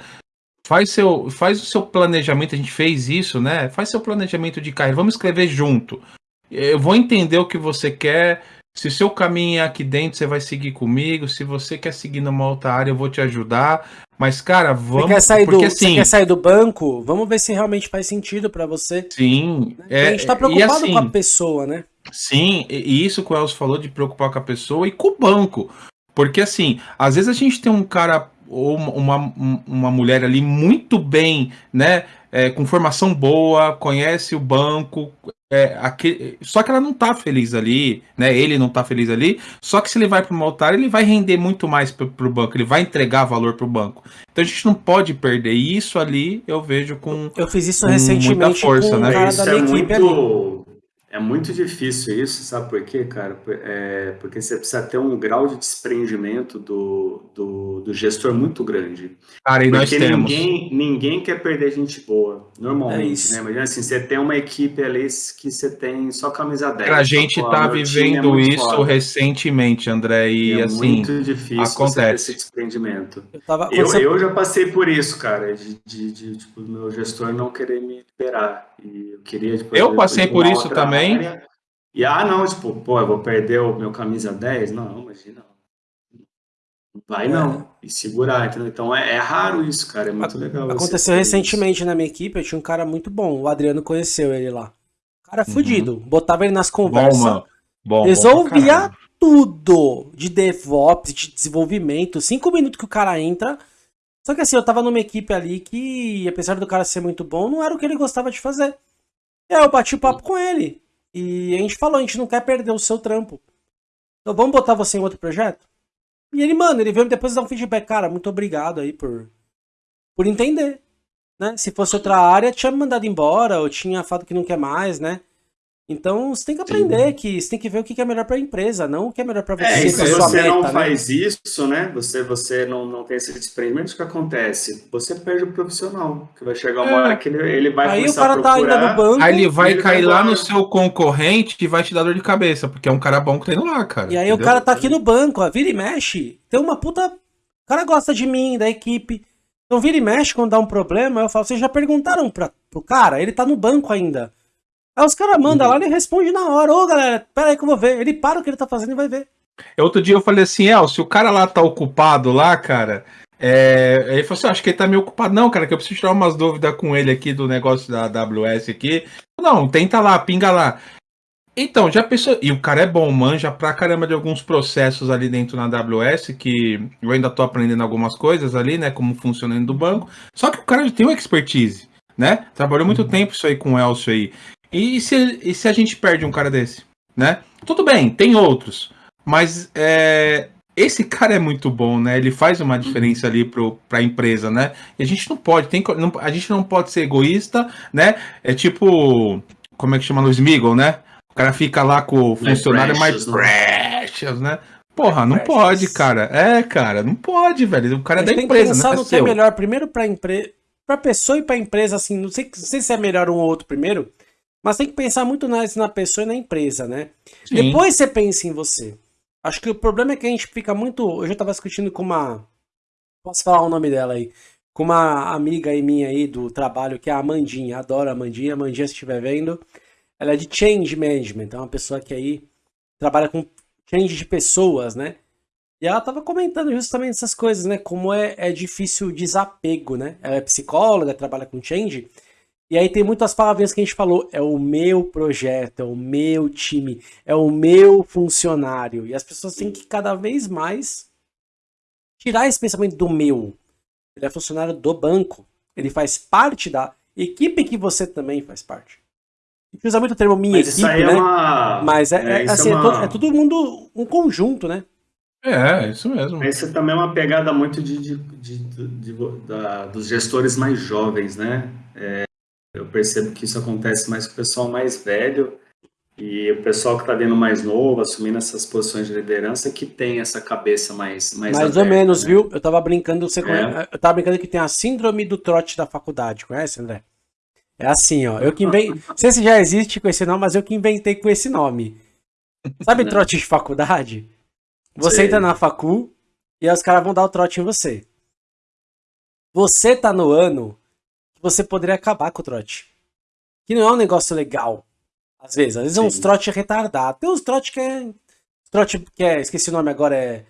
Faz, seu, faz o seu planejamento, a gente fez isso, né? Faz seu planejamento de carreira, vamos escrever junto. Eu vou entender o que você quer. Se o seu caminho é aqui dentro, você vai seguir comigo. Se você quer seguir numa outra área, eu vou te ajudar. Mas, cara, vamos. Você quer sair, porque, do, assim, você quer sair do banco? Vamos ver se realmente faz sentido para você. Sim. É, a gente tá preocupado assim, com a pessoa, né? Sim, e isso que o Elcio falou de preocupar com a pessoa e com o banco. Porque assim, às vezes a gente tem um cara ou uma, uma mulher ali muito bem, né? É, com formação boa, conhece o banco, é, aquele, só que ela não tá feliz ali, né? Ele não tá feliz ali. Só que se ele vai para uma altar, ele vai render muito mais pro, pro banco, ele vai entregar valor pro banco. Então a gente não pode perder. E isso ali eu vejo com. Eu fiz isso recentemente muita força, com né? cara da minha é equipe muito... ali. É muito difícil isso, sabe por quê, cara? É porque você precisa ter um grau de desprendimento do, do, do gestor muito grande. Cara, e porque nós temos. Ninguém, ninguém quer perder gente boa, normalmente, é né? Imagina assim, você tem uma equipe ali que você tem só camisa 10. A gente tá vivendo é isso foda. recentemente, André, e, e é assim, muito difícil acontece. esse desprendimento. Eu, tava, eu, você... eu, já passei por isso, cara, de, de, de, tipo, meu gestor não querer me liberar. E eu queria, tipo, eu passei por isso também também. E ah, não, tipo, pô, eu vou perder o meu camisa 10? Não, imagina. Vai não. E segurar, entendeu? Então é, é, raro isso, cara. É muito legal. Aconteceu recentemente isso. na minha equipe, eu tinha um cara muito bom. O Adriano conheceu ele lá. Cara uhum. fudido. Botava ele nas conversas. Bom, bom, resolvia bom tudo de DevOps, de desenvolvimento. Cinco minutos que o cara entra. Só que assim, eu tava numa equipe ali que, apesar do cara ser muito bom, não era o que ele gostava de fazer. E aí eu bati o papo com ele. E a gente falou, a gente não quer perder o seu trampo. Então vamos botar você em outro projeto? E ele, mano, ele veio depois dar um feedback. Cara, muito obrigado aí por, por entender. Né? Se fosse outra área, tinha me mandado embora, ou tinha falado que não quer mais, né? Então você tem que aprender Sim. que você tem que ver o que é melhor para a empresa, não o que é melhor para você. É, se você meta, não né? faz isso, né? Você, você não, não tem esse desprendimento, o que acontece? Você perde o profissional, que vai chegar uma é. hora que ele, ele vai aí começar o cara a procurar, tá ainda no banco. Aí ele vai ele cair vai lá no seu concorrente e vai te dar dor de cabeça, porque é um cara bom que tá indo lá, cara. E aí entendeu? o cara tá aqui no banco, ó, vira e mexe, tem uma puta... O cara gosta de mim, da equipe. Então vira e mexe quando dá um problema, eu falo, vocês já perguntaram pra, pro cara? Ele tá no banco ainda. Aí os caras mandam uhum. lá, ele responde na hora. Ô, galera, pera aí que eu vou ver. Ele para o que ele tá fazendo e vai ver. Outro dia eu falei assim, El, se o cara lá tá ocupado lá, cara, é... ele falou assim, acho que ele tá meio ocupado. Não, cara, que eu preciso tirar umas dúvidas com ele aqui do negócio da AWS aqui. Não, tenta lá, pinga lá. Então, já pensou. E o cara é bom, manja pra caramba de alguns processos ali dentro na AWS, que eu ainda tô aprendendo algumas coisas ali, né? Como funciona dentro do banco. Só que o cara já tem uma expertise, né? Trabalhou muito uhum. tempo isso aí com o Elcio aí. E se, e se a gente perde um cara desse? Né? Tudo bem, tem outros. Mas é, esse cara é muito bom, né? Ele faz uma diferença ali para a empresa, né? E a gente não pode, tem, não, a gente não pode ser egoísta, né? É tipo, como é que chama no Smiggle, né? O cara fica lá com o funcionário mais precious, né? Porra, não pode, cara. É, cara, não pode, velho. O cara é da empresa, tem que pensar né? no que é melhor primeiro para empresa, para pessoa e para empresa assim, não sei, não sei se é melhor um ou outro primeiro, mas tem que pensar muito mais na pessoa e na empresa, né? Sim. Depois você pensa em você. Acho que o problema é que a gente fica muito. Eu já estava discutindo com uma. Posso falar o nome dela aí? Com uma amiga aí minha aí do trabalho, que é a Amandinha. Adoro a Amandinha. Amandinha, se estiver vendo. Ela é de change management. É uma pessoa que aí trabalha com change de pessoas, né? E ela estava comentando justamente essas coisas, né? Como é, é difícil o desapego, né? Ela é psicóloga, trabalha com change. E aí tem muitas palavrinhas que a gente falou, é o meu projeto, é o meu time, é o meu funcionário. E as pessoas têm que cada vez mais tirar esse pensamento do meu. Ele é funcionário do banco. Ele faz parte da equipe que você também faz parte. A gente usa muito o termo minha Mas equipe, é né? Uma... Mas é, é, é assim, é, uma... é, todo mundo um conjunto, né? É, isso mesmo. Essa também é uma pegada muito de, de, de, de da, dos gestores mais jovens, né? É, eu percebo que isso acontece mais com o pessoal mais velho e o pessoal que está vindo mais novo, assumindo essas posições de liderança, que tem essa cabeça mais Mais, mais aberta, ou menos, né? viu? Eu tava brincando, você é. eu tava brincando que tem a síndrome do trote da faculdade, conhece, André? É assim, ó. Eu que inventei. Não sei se já existe com esse nome, mas eu que inventei com esse nome. Sabe trote de faculdade? Você Sei. entra na facu e aí os caras vão dar o trote em você. Você tá no ano você poderia acabar com o trote. Que não é um negócio legal. Às vezes. Às vezes Sim. é uns trote retardado. Tem uns trote que é. Trote que é. Esqueci o nome agora, é.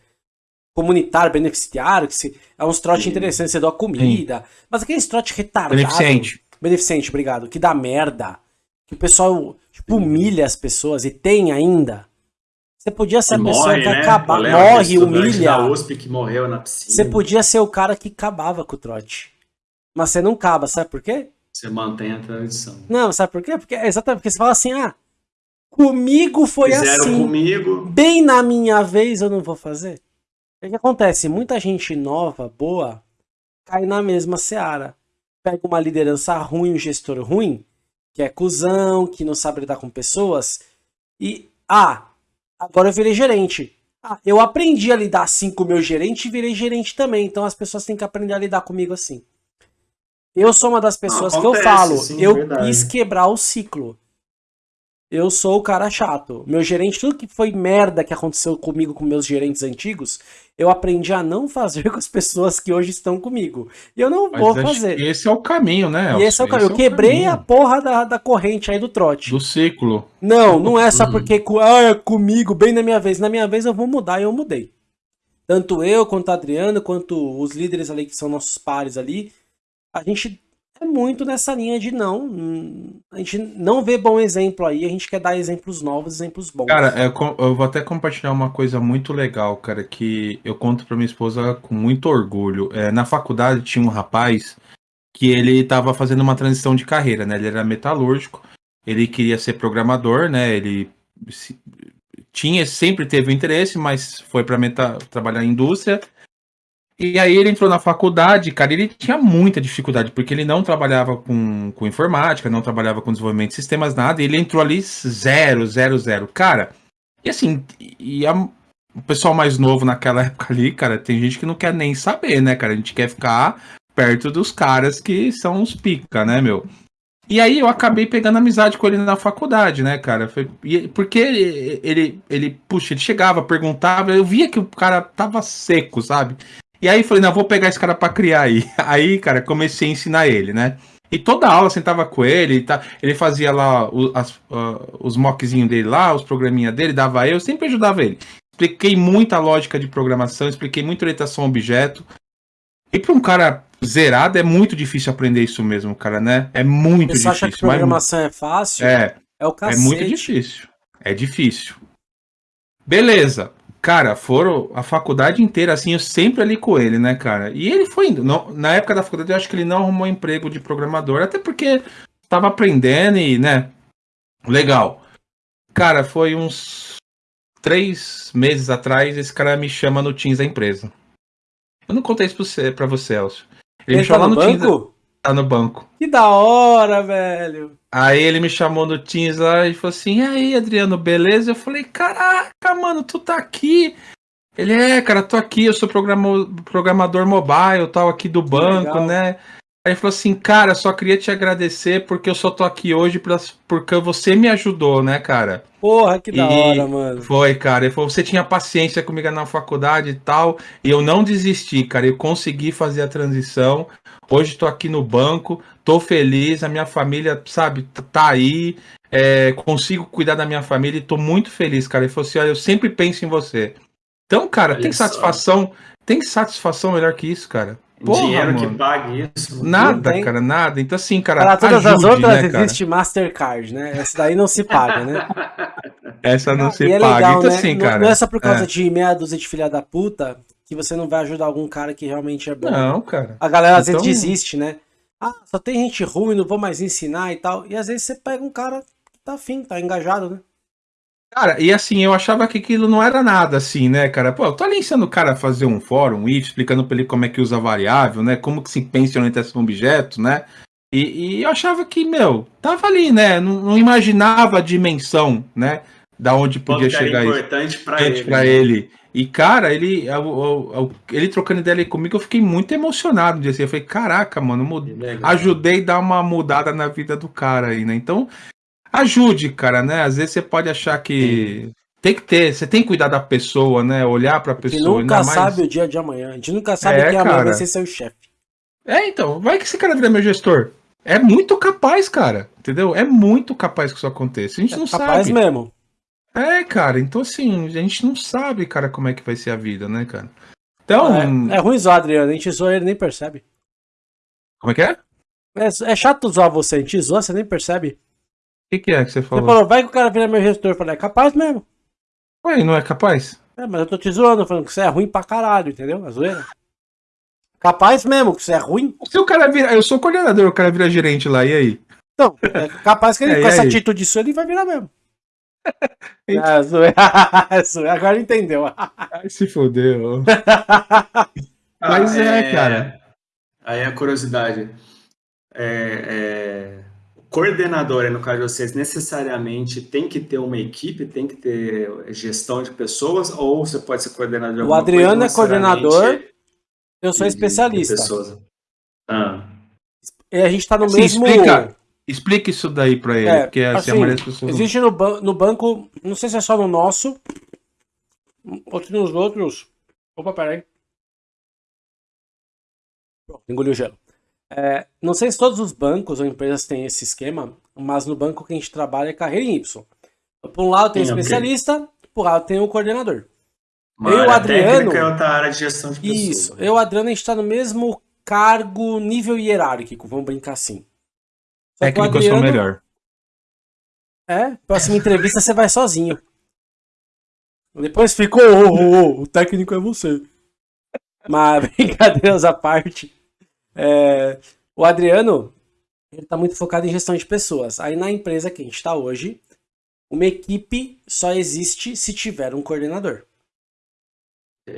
Comunitário, beneficiário, que se, é uns trote interessantes, você dá comida. Sim. Mas aqueles trote retardado. Beneficente. Beneficente, obrigado. Que dá merda. Que o pessoal tipo, humilha as pessoas e tem ainda. Você podia ser a pessoa morre, que né? acaba, morre, humilha. Da USP que morreu na piscina. Você podia ser o cara que acabava com o trote. Mas você não acaba, sabe por quê? Você mantém a tradição. Não, sabe por quê? Porque exatamente porque você fala assim, ah, comigo foi Fizeram assim. comigo. Bem na minha vez eu não vou fazer. O que acontece? Muita gente nova, boa, cai na mesma seara. Pega uma liderança ruim, um gestor ruim, que é cuzão, que não sabe lidar com pessoas, e, ah, agora eu virei gerente. Ah, eu aprendi a lidar assim com o meu gerente e virei gerente também, então as pessoas têm que aprender a lidar comigo assim. Eu sou uma das pessoas acontece, que eu falo, sim, eu verdade. quis quebrar o ciclo. Eu sou o cara chato. Meu gerente, tudo que foi merda que aconteceu comigo com meus gerentes antigos, eu aprendi a não fazer com as pessoas que hoje estão comigo. E eu não Mas vou fazer. Esse é o caminho, né? E esse é o caminho. eu é quebrei caminho. a porra da, da corrente aí do trote. Do ciclo. Não, não é só porque ah, é comigo, bem na minha vez. Na minha vez eu vou mudar e eu mudei. Tanto eu, quanto o Adriano, quanto os líderes ali que são nossos pares ali, a gente é muito nessa linha de não. A gente não vê bom exemplo aí, a gente quer dar exemplos novos, exemplos bons. Cara, é, eu vou até compartilhar uma coisa muito legal, cara, que eu conto pra minha esposa com muito orgulho. É, na faculdade tinha um rapaz que ele estava fazendo uma transição de carreira, né? Ele era metalúrgico, ele queria ser programador, né? Ele tinha sempre teve interesse, mas foi para trabalhar em indústria e aí ele entrou na faculdade, cara, ele tinha muita dificuldade, porque ele não trabalhava com, com informática, não trabalhava com desenvolvimento de sistemas, nada, e ele entrou ali zero, zero, zero. Cara, e assim, e a, o pessoal mais novo naquela época ali, cara, tem gente que não quer nem saber, né, cara? A gente quer ficar perto dos caras que são os pica, né, meu? E aí eu acabei pegando amizade com ele na faculdade, né, cara? Porque ele, ele, ele, puxa, ele chegava, perguntava, eu via que o cara tava seco, sabe? E aí falei, não, vou pegar esse cara para criar aí. Aí, cara, comecei a ensinar ele, né? E toda aula sentava com ele, tá, ele fazia lá os, as, uh, os mockzinhos dele lá, os programinha dele, dava eu, sempre ajudava ele. Expliquei muita lógica de programação, expliquei muito orientação a objeto. E para um cara zerado é muito difícil aprender isso mesmo, cara, né? É muito Você difícil. Você acha que programação mas... é fácil? É. É o cacete. É muito difícil. É difícil. Beleza. Cara, foram a faculdade inteira, assim, eu sempre ali com ele, né, cara? E ele foi indo. Não, na época da faculdade, eu acho que ele não arrumou emprego de programador, até porque tava aprendendo e, né? Legal. Cara, foi uns três meses atrás, esse cara me chama no Teams da empresa. Eu não contei isso pra você, pra você Elcio. Ele, ele me tá no, no banco? Teams. Tá no banco. Que da hora, velho. Aí ele me chamou no Teams lá e falou assim: e aí, Adriano, beleza? Eu falei: caraca, mano, tu tá aqui. Ele é, cara, tô aqui, eu sou programador mobile, tal, aqui do banco, Legal. né? Aí ele falou assim, cara, só queria te agradecer porque eu só tô aqui hoje pra, porque você me ajudou, né, cara? Porra, que da hora, mano. Foi, cara. Ele falou, você tinha paciência comigo na faculdade e tal, e eu não desisti, cara. Eu consegui fazer a transição. Hoje tô aqui no banco, tô feliz, a minha família, sabe, tá aí. É, consigo cuidar da minha família e tô muito feliz, cara. Ele falou assim, olha, eu sempre penso em você. Então, cara, olha tem só. satisfação, tem satisfação melhor que isso, cara. Porra, dinheiro mano. que pague isso. Nada, cara, nada. Então, assim, cara. Para todas ajude, as outras né, existe Mastercard, né? Essa daí não se paga, né? Essa não se é paga. Legal, então, né? assim, cara. Não é só por causa é. de meia dúzia de filha da puta que você não vai ajudar algum cara que realmente é bom. Não, cara. A galera às então... vezes desiste, né? Ah, só tem gente ruim, não vou mais ensinar e tal. E às vezes você pega um cara que tá afim, tá engajado, né? Cara, e assim, eu achava que aquilo não era nada assim, né, cara? Pô, eu tô ali ensinando o cara a fazer um fórum, um if, explicando pra ele como é que usa variável, né? Como que se pensa em orientação objeto, né? E, e, eu achava que, meu, tava ali, né? Não, não imaginava a dimensão, né? Da onde podia chegar isso. importante pra ele. Pra né? ele. E, cara, ele, ele trocando ideia comigo, eu fiquei muito emocionado. Dia assim, eu falei, caraca, mano, ajudei a dar uma mudada na vida do cara aí, né? Então, ajude, cara, né? Às vezes você pode achar que Sim. tem que ter, você tem que cuidar da pessoa, né? Olhar pra pessoa. A gente nunca sabe o dia de amanhã. A gente nunca sabe é, quem amanhã vai ser seu chefe. É, então, vai que esse cara vira meu gestor. É muito capaz, cara. Entendeu? É muito capaz que isso aconteça. A gente é não capaz sabe. mesmo. É, cara, então assim, a gente não sabe, cara, como é que vai ser a vida, né, cara? Então. É, é ruim zoar, Adriano, a gente zoa ele nem percebe. Como é que é? É, é chato zoar você, a gente zoa, você nem percebe que, que é que você falou? Você falou, vai que o cara vira meu gestor. Eu falei, é capaz mesmo. Ué, não é capaz? É, mas eu tô te zoando, falando que você é ruim pra caralho, entendeu? A zoeira. Capaz mesmo, que isso é ruim. Se o cara vira. Eu sou coordenador, o cara vira gerente lá, e aí? Então, é capaz que ele, é, com essa atitude sua, ele vai virar mesmo. Ah, zoe... Agora entendeu. Ai, se fodeu. Mas ah, é, é, cara. Aí a curiosidade. É, é, o coordenador, no caso de vocês, necessariamente tem que ter uma equipe, tem que ter gestão de pessoas, ou você pode ser coordenador de O Adriano coisa, é coordenador, eu sou especialista. Ah. E a gente tá no assim, mesmo. Explica, explica isso daí pra ele, é, porque assim, assim, a pessoas. Existe no, ban no banco, não sei se é só no nosso, ou se nos outros. Opa, peraí. Engoliu o gelo. É, não sei se todos os bancos ou empresas têm esse esquema, mas no banco que a gente trabalha é carreira em Y. Por um lado tem o especialista, okay. por outro lado tem o coordenador. Uma eu, Adriano. É outra área de gestão de pessoas. Isso, eu, Adriano, a gente está no mesmo cargo, nível hierárquico, vamos brincar assim. Técnico eu sou melhor. É, próxima entrevista você vai sozinho. Depois ficou, oh, oh, oh, o técnico é você. Mas brincadeiras à parte. É, o Adriano, ele tá muito focado em gestão de pessoas. Aí na empresa que a gente está hoje, uma equipe só existe se tiver um coordenador.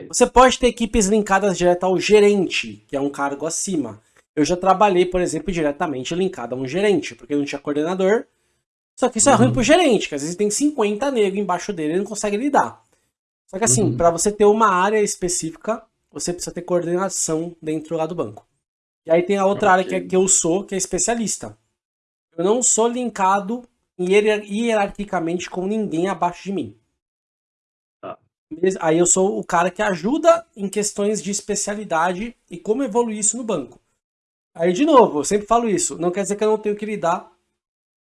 Você pode ter equipes linkadas direto ao gerente, que é um cargo acima. Eu já trabalhei, por exemplo, diretamente linkado a um gerente, porque não tinha coordenador. Só que isso uhum. é ruim uhum. pro gerente, que às vezes tem 50 negros embaixo dele e não consegue lidar. Só que assim, uhum. para você ter uma área específica, você precisa ter coordenação dentro lá do banco. E aí tem a outra okay. área que, é, que eu sou, que é especialista. Eu não sou linkado hierarquicamente com ninguém abaixo de mim. Aí eu sou o cara que ajuda em questões de especialidade e como evoluir isso no banco. Aí, de novo, eu sempre falo isso. Não quer dizer que eu não tenho que lidar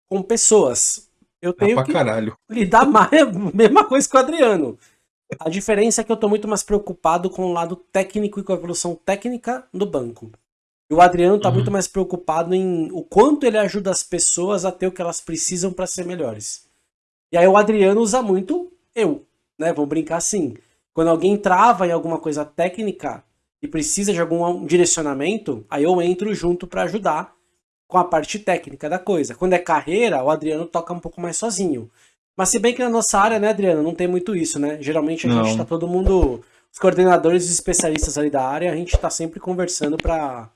com pessoas. Eu tenho ah, que caralho. lidar mais, mesma coisa que o Adriano. A diferença é que eu estou muito mais preocupado com o lado técnico e com a evolução técnica do banco. E o Adriano está uhum. muito mais preocupado em o quanto ele ajuda as pessoas a ter o que elas precisam para ser melhores. E aí o Adriano usa muito eu né? Vamos brincar assim. Quando alguém trava em alguma coisa técnica e precisa de algum direcionamento, aí eu entro junto para ajudar com a parte técnica da coisa. Quando é carreira, o Adriano toca um pouco mais sozinho. Mas se bem que na nossa área, né, Adriano, não tem muito isso, né? Geralmente a não. gente tá todo mundo, os coordenadores e especialistas ali da área, a gente tá sempre conversando para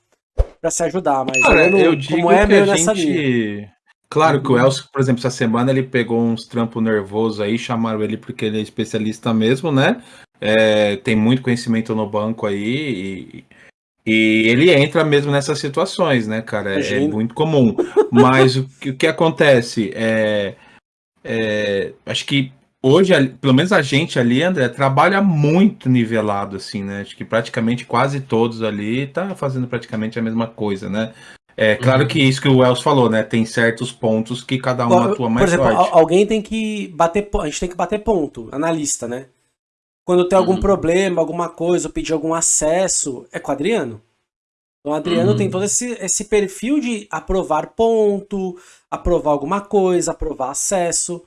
para se ajudar, mas Cara, eu, eu digo como é meio nessa gente... linha. Claro que o uhum. Elcio, por exemplo, essa semana ele pegou uns trampos nervosos aí, chamaram ele porque ele é especialista mesmo, né? É, tem muito conhecimento no banco aí e, e, ele entra mesmo nessas situações, né, cara? É, é muito comum. Mas o, que, o que acontece é, é, Acho que hoje, pelo menos a gente ali, André, trabalha muito nivelado, assim, né? Acho que praticamente quase todos ali tá fazendo praticamente a mesma coisa, né? É claro uhum. que isso que o Wells falou, né? Tem certos pontos que cada um Bom, atua mais Por exemplo, forte. alguém tem que bater a gente tem que bater ponto, analista, né? Quando tem algum uhum. problema, alguma coisa, ou pedir algum acesso, é com o Adriano. Então o Adriano uhum. tem todo esse, esse perfil de aprovar ponto, aprovar alguma coisa, aprovar acesso.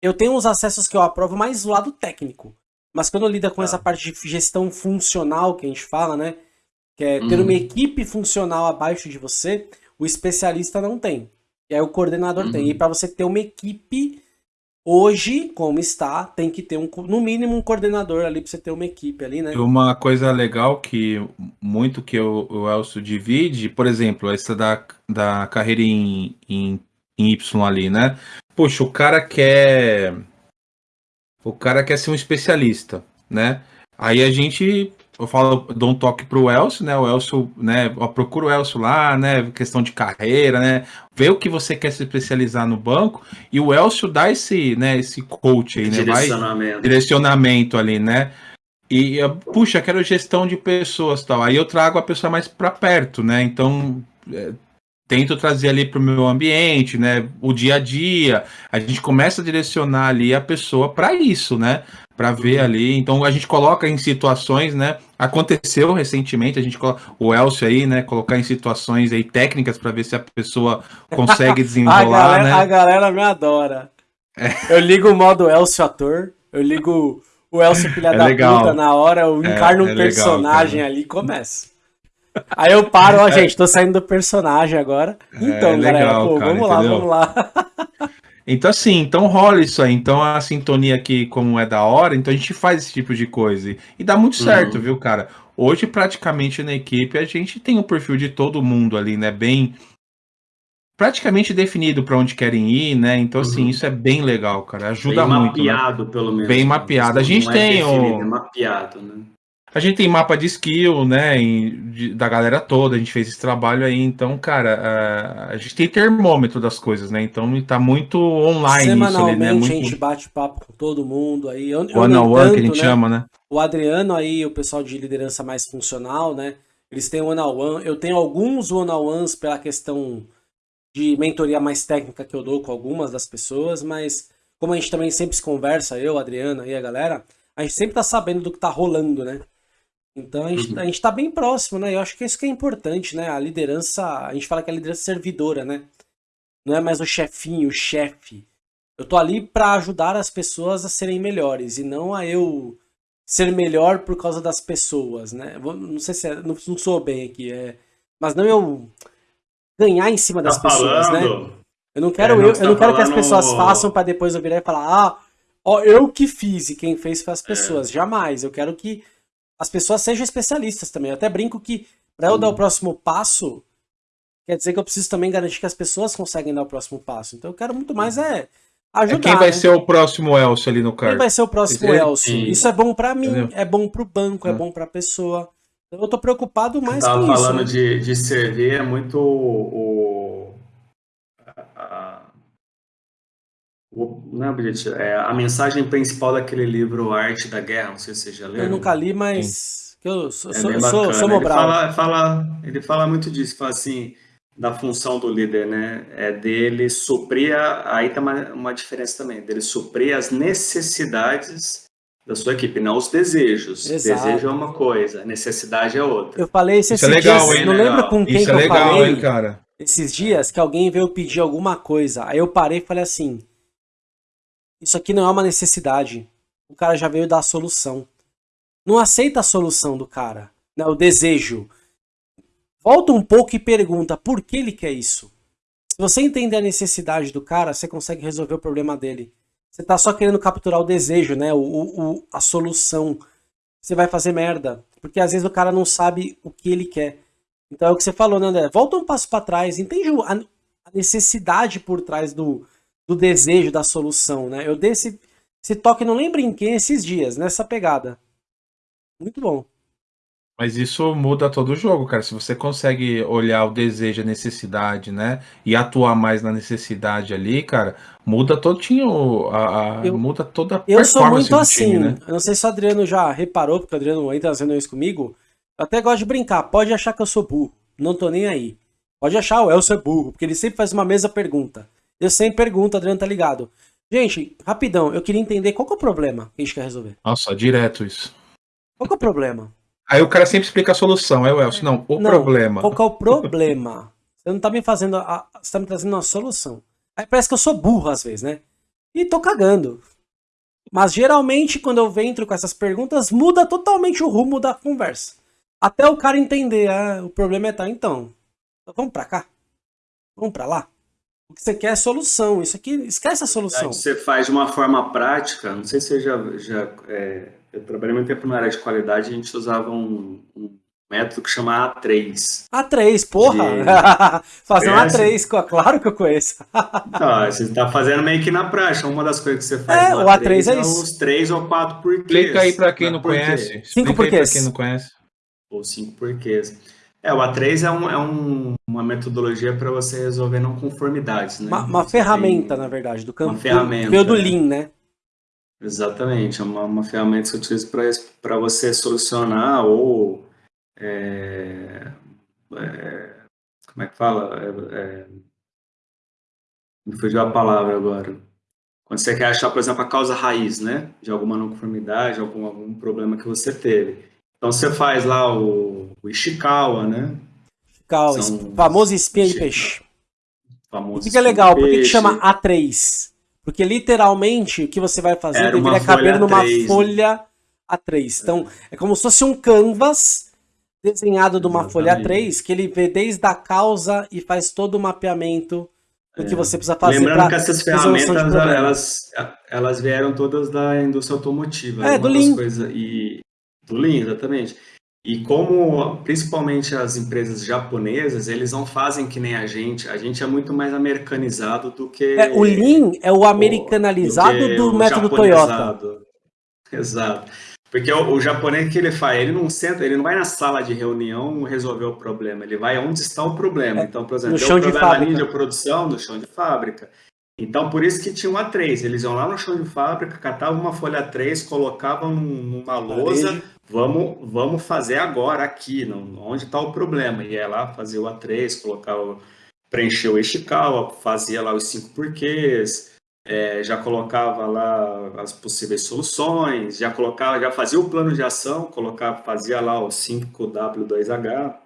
Eu tenho uns acessos que eu aprovo mais do lado técnico. Mas quando lida com ah. essa parte de gestão funcional que a gente fala, né? que é ter uma uhum. equipe funcional abaixo de você, o especialista não tem. E aí o coordenador uhum. tem. E para você ter uma equipe, hoje, como está, tem que ter um, no mínimo um coordenador ali para você ter uma equipe ali, né? Uma coisa legal que muito que o, o Elcio divide, por exemplo, essa da, da carreira em, em, em Y ali, né? Poxa, o cara quer. O cara quer ser um especialista, né? Aí a gente eu falo, dou um toque pro Elcio, né? O Elcio, né? Procura o Elcio lá, né? Questão de carreira, né? Vê o que você quer se especializar no banco e o Elcio dá esse, né? Esse coach aí, né? Direcionamento. Vai, direcionamento ali, né? E, puxa, quero gestão de pessoas tal. Aí eu trago a pessoa mais para perto, né? Então, é, tento trazer ali para o meu ambiente, né? O dia a dia. A gente começa a direcionar ali a pessoa para isso, né? Para ver ali. Então a gente coloca em situações, né? Aconteceu recentemente, a gente o Elcio aí, né? Colocar em situações aí técnicas para ver se a pessoa consegue desenrolar, a galera, né? A galera me adora. É. Eu ligo o modo Elcio ator, eu ligo o Elcio filha é da legal. puta na hora, eu é, encarno é, um personagem legal, ali e começa. Aí eu paro, ó, gente, tô saindo do personagem agora. É, então, é, legal, galera, pô, cara, vamos entendeu? lá, vamos lá. Então, assim, então rola isso aí. Então, a sintonia aqui, como é da hora, então a gente faz esse tipo de coisa. E dá muito certo, uhum. viu, cara? Hoje, praticamente, na equipe, a gente tem o perfil de todo mundo ali, né? Bem. Praticamente definido para onde querem ir, né? Então, assim, uhum. isso é bem legal, cara. Ajuda bem muito. Bem né? mapeado, né? pelo menos. Bem mapeado. A gente tem. É definido, o... é mapeado, né? A gente tem mapa de skill, né, de, da galera toda, a gente fez esse trabalho aí, então, cara, a, a gente tem termômetro das coisas, né, então tá muito online Semanalmente isso ali, né? Muito... a gente bate papo com todo mundo aí. One on one, que a gente né, chama, né? O Adriano aí, o pessoal de liderança mais funcional, né, eles têm one on one, eu tenho alguns one on ones pela questão de mentoria mais técnica que eu dou com algumas das pessoas, mas como a gente também sempre se conversa, eu, Adriano e a galera, a gente sempre tá sabendo do que tá rolando, né? Então a gente, uhum. a gente tá bem próximo, né? Eu acho que isso que é importante, né? A liderança, a gente fala que é a liderança servidora, né? Não é mais o chefinho, o chefe. Eu tô ali para ajudar as pessoas a serem melhores e não a eu ser melhor por causa das pessoas, né? Não sei se é, não, não sou bem aqui, é, mas não eu ganhar em cima das tá pessoas, né? falando. né? Eu não quero é, eu, eu não quero que as pessoas façam para depois eu virar e falar: "Ah, ó, eu que fiz e quem fez foi as é. pessoas". É. Jamais. Eu quero que as pessoas sejam especialistas também. Eu até brinco que para eu dar o próximo passo, quer dizer que eu preciso também garantir que as pessoas conseguem dar o próximo passo. Então eu quero muito mais é ajudar. É quem vai né? ser o próximo Elcio ali no cargo? Quem vai ser o próximo Esse Elcio? Isso é bom para mim, Entendeu? é bom para o banco, é, é bom para a pessoa. Então eu tô preocupado mais com isso. falando né? de, de servir, é muito o, o, não é objetivo, é a mensagem principal daquele livro Arte da Guerra, não sei se você já leu. Eu nunca li, mas eu sou, é sou, sou, sou ele fala, fala, ele fala muito disso, fala assim, da função do líder, né? É dele suprir, a, aí tem uma, uma diferença também, dele suprir as necessidades da sua equipe, não os desejos. Exato. Desejo é uma coisa, necessidade é outra. Eu falei isso, isso é legal, dias, hein? não legal. lembro com quem isso é que é legal, eu falei hein, cara? esses dias que alguém veio pedir alguma coisa. Aí eu parei e falei assim, isso aqui não é uma necessidade. O cara já veio dar a solução. Não aceita a solução do cara, né? o desejo. Volta um pouco e pergunta por que ele quer isso. Se você entender a necessidade do cara, você consegue resolver o problema dele. Você tá só querendo capturar o desejo, né? O, o, a solução. Você vai fazer merda. Porque às vezes o cara não sabe o que ele quer. Então é o que você falou, né, André? Volta um passo para trás. Entende a necessidade por trás do, do desejo da solução, né? Eu dei esse, esse toque, não lembro em quem, esses dias, nessa pegada. Muito bom. Mas isso muda todo o jogo, cara. Se você consegue olhar o desejo, a necessidade, né? E atuar mais na necessidade ali, cara, muda todo a, a eu, muda toda a Eu sou muito assim. Time, né? Eu não sei se o Adriano já reparou, porque o Adriano entra fazendo isso comigo. Eu até gosto de brincar. Pode achar que eu sou burro. Não tô nem aí. Pode achar o Elcio é burro, porque ele sempre faz uma mesma pergunta. Eu sempre pergunto, Adriano tá ligado. Gente, rapidão, eu queria entender qual que é o problema que a gente quer resolver. Nossa, direto isso. Qual que é o problema? Aí o cara sempre explica a solução, é o Elcio. Não, o não, problema. Qual que é o problema? Você não tá me fazendo. A, você tá me trazendo uma solução. Aí parece que eu sou burro às vezes, né? E tô cagando. Mas geralmente, quando eu entro com essas perguntas, muda totalmente o rumo da conversa. Até o cara entender, ah, o problema é tal. Então, vamos pra cá? Vamos pra lá? O que você quer é solução. Isso aqui, esquece a solução. Você faz de uma forma prática. Não sei se você já. já é, eu trabalhei muito tempo na área de qualidade a gente usava um, um método que chama A3. A3, porra! De... Fazer um A3, claro que eu conheço. Não, você está fazendo meio que na prática. Uma das coisas que você faz é, o A3, A3 é, é isso. os três ou quatro porquês. Explica aí para quem não conhece. Cinco porquês. Para quem não conhece. Ou cinco porquês. É, o A3 é, um, é um, uma metodologia para você resolver não conformidades, né? Uma, uma ferramenta, tem... na verdade, do campo. Uma ferramenta. Veio do Lean, né? Exatamente, é uma, uma ferramenta que você utiliza para você solucionar ou. É, é, como é que fala? É, é, me fugiu a palavra agora. Quando você quer achar, por exemplo, a causa raiz, né? De alguma não conformidade, algum, algum problema que você teve. Então você faz lá o, o Ishikawa, né? Ishikawa, São... famoso espinha de peixe. Famoso Fica legal, por que, chama A3? Porque literalmente o que você vai fazer Era deveria caber numa A3, folha A3. Então é como se fosse um canvas desenhado de uma folha 3 que ele vê desde a causa e faz todo o mapeamento do é. que você precisa fazer. Lembrando que essas ferramentas elas, elas vieram todas da indústria automotiva. É, do Lean. Coisas, e, do Lean, exatamente. E como, principalmente as empresas japonesas, eles não fazem que nem a gente. A gente é muito mais americanizado do que... É, o Lean é o americanalizado do, do método Toyota. Exato. Porque o, o, japonês que ele faz, ele não senta, ele não vai na sala de reunião resolver o problema, ele vai onde está o problema. É, então, por exemplo, no chão de fábrica. de produção no chão de fábrica. Então, por isso que tinha um A3. Eles iam lá no chão de fábrica, catavam uma folha A3, colocavam numa lousa, vamos, vamos fazer agora aqui, não, onde está o problema. E ia lá fazer o A3, colocar o, preencher o Ishikawa, fazia lá os cinco porquês, é, já colocava lá as possíveis soluções, já colocava, já fazia o plano de ação, colocava, fazia lá o 5W2H.